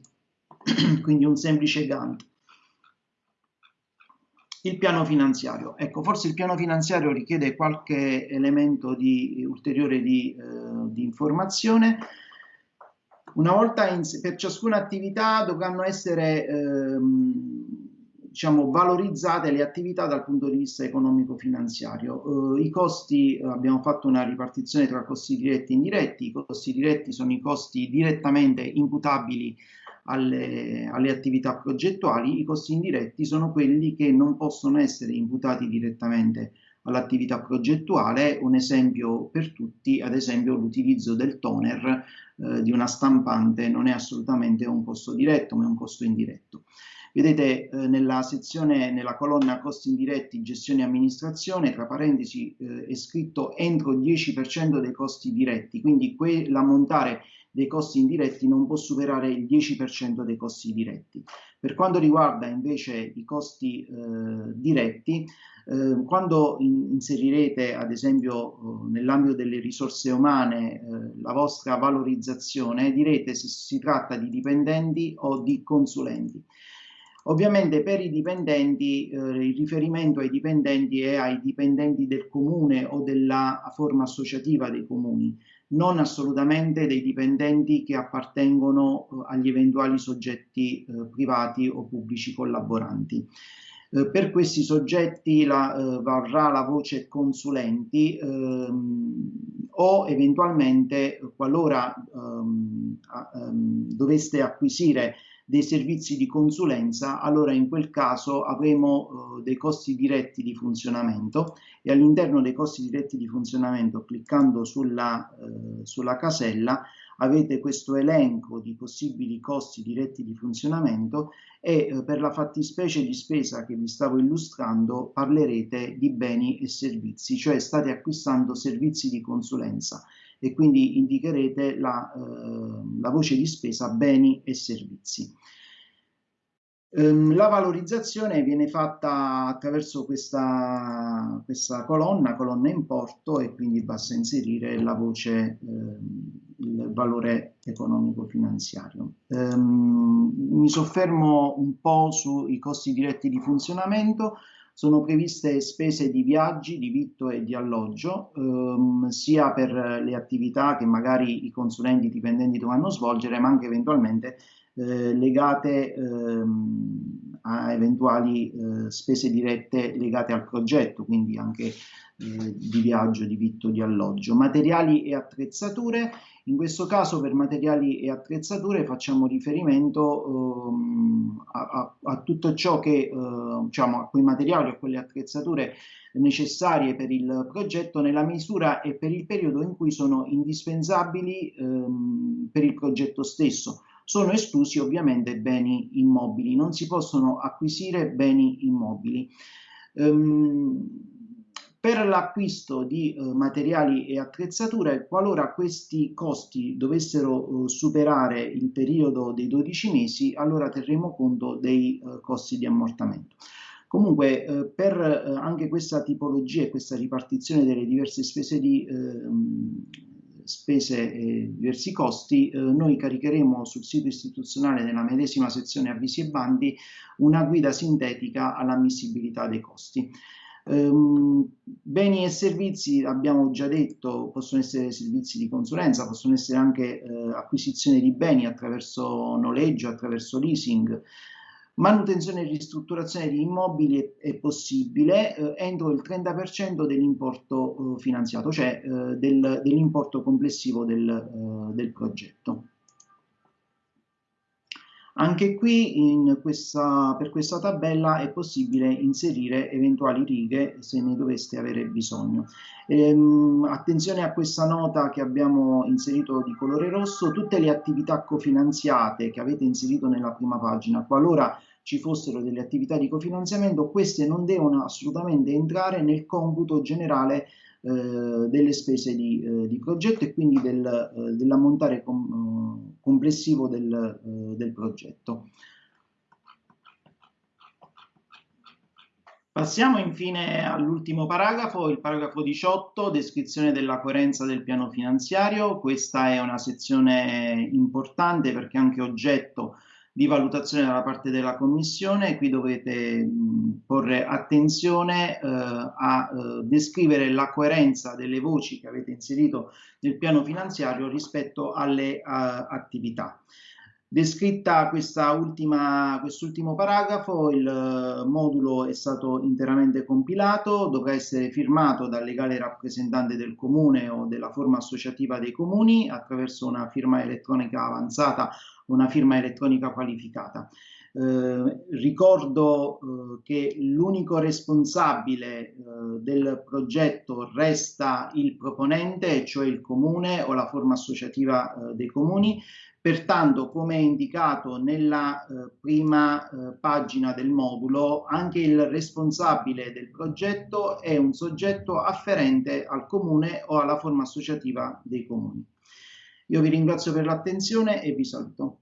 Quindi un semplice Gantt. Il piano finanziario. Ecco, forse il piano finanziario richiede qualche elemento di, ulteriore di, eh, di informazione. Una volta in, per ciascuna attività dovranno essere ehm, diciamo, valorizzate le attività dal punto di vista economico-finanziario. Eh, I costi, abbiamo fatto una ripartizione tra costi diretti e indiretti, i costi diretti sono i costi direttamente imputabili alle, alle, attività progettuali, i costi indiretti sono quelli che non possono essere imputati direttamente all'attività progettuale. Un esempio per tutti, ad esempio l'utilizzo del toner eh, di una stampante non è assolutamente un costo diretto, ma è un costo indiretto. Vedete eh, nella sezione, nella colonna costi indiretti, gestione e amministrazione, tra parentesi eh, è scritto entro il 10% dei costi diretti, quindi l'ammontare dei costi indiretti non può superare il 10% dei costi diretti. Per quanto riguarda invece i costi eh, diretti, eh, quando in, inserirete ad esempio eh, nell'ambito delle risorse umane eh, la vostra valorizzazione, direte se si tratta di dipendenti o di consulenti. Ovviamente per i dipendenti eh, il riferimento ai dipendenti è ai dipendenti del comune o della forma associativa dei comuni non assolutamente dei dipendenti che appartengono eh, agli eventuali soggetti eh, privati o pubblici collaboranti. Eh, per questi soggetti la, eh, varrà la voce consulenti ehm, o eventualmente qualora ehm, ehm, doveste acquisire dei servizi di consulenza, allora in quel caso avremo eh, dei costi diretti di funzionamento. E all'interno dei costi diretti di funzionamento, cliccando sulla, eh, sulla casella, avete questo elenco di possibili costi diretti di funzionamento e eh, per la fattispecie di spesa che vi stavo illustrando parlerete di beni e servizi, cioè state acquistando servizi di consulenza e quindi indicherete la, eh, la voce di spesa beni e servizi. Ehm, la valorizzazione viene fatta attraverso questa, questa, colonna, colonna importo, e quindi basta inserire la voce, eh, il valore economico-finanziario. Um, mi soffermo un po' sui costi diretti di funzionamento. Sono previste spese di viaggi, di vitto e di alloggio, ehm, sia per le attività che magari i consulenti dipendenti dovranno svolgere, ma anche eventualmente eh, legate ehm, a eventuali eh, spese dirette legate al progetto, quindi anche eh, di viaggio, di vitto, di alloggio. Materiali e attrezzature, in questo caso per materiali e attrezzature facciamo riferimento ehm, a, a, a, tutto ciò che, eh, diciamo, a quei materiali, a quelle attrezzature necessarie per il progetto nella misura e per il periodo in cui sono indispensabili ehm, per il progetto stesso. Sono esclusi ovviamente beni immobili, non si possono acquisire beni immobili. Um, per l'acquisto di uh, materiali e attrezzature, qualora questi costi dovessero uh, superare il periodo dei 12 mesi, allora terremo conto dei uh, costi di ammortamento. Comunque, eh, per eh, anche questa tipologia e questa ripartizione delle diverse spese di, eh, spese e diversi costi, eh, noi caricheremo sul sito istituzionale nella medesima sezione avvisi e bandi una guida sintetica all'ammissibilità dei costi. Um, beni e servizi, abbiamo già detto, possono essere servizi di consulenza, possono essere anche eh, acquisizione di beni attraverso noleggio, attraverso leasing. Manutenzione e ristrutturazione di immobili è, possibile eh, entro il 30% dell'importo eh, finanziato, cioè eh, del, dell'importo complessivo del, eh, del progetto. Anche qui questa, per questa tabella è possibile inserire eventuali righe se ne doveste avere bisogno. Ehm, attenzione a questa nota che abbiamo inserito di colore rosso, tutte le attività cofinanziate che avete inserito nella prima pagina, qualora ci fossero delle attività di cofinanziamento, queste non devono assolutamente entrare nel computo generale eh, delle spese di, eh, di, progetto e quindi del, eh, dell'ammontare com complessivo del, del progetto. Passiamo infine all'ultimo paragrafo, il paragrafo 18, descrizione della coerenza del piano finanziario. Questa è una sezione importante perché è anche oggetto di valutazione da parte della Commissione. Qui dovete mh, porre attenzione eh, a eh, descrivere la coerenza delle voci che avete inserito nel piano finanziario rispetto alle uh, attività. Descritta quest'ultimo paragrafo, il uh, modulo è stato interamente compilato, dovrà essere firmato dal legale rappresentante del comune o della forma associativa dei comuni attraverso una firma elettronica avanzata una firma elettronica qualificata. Eh, ricordo eh, che l'unico responsabile eh, del progetto resta il proponente, cioè il comune o la forma associativa eh, dei comuni, pertanto come indicato nella eh, prima eh, pagina del modulo, anche il responsabile del progetto è un soggetto afferente al comune o alla forma associativa dei comuni. Io vi ringrazio per l'attenzione e vi saluto.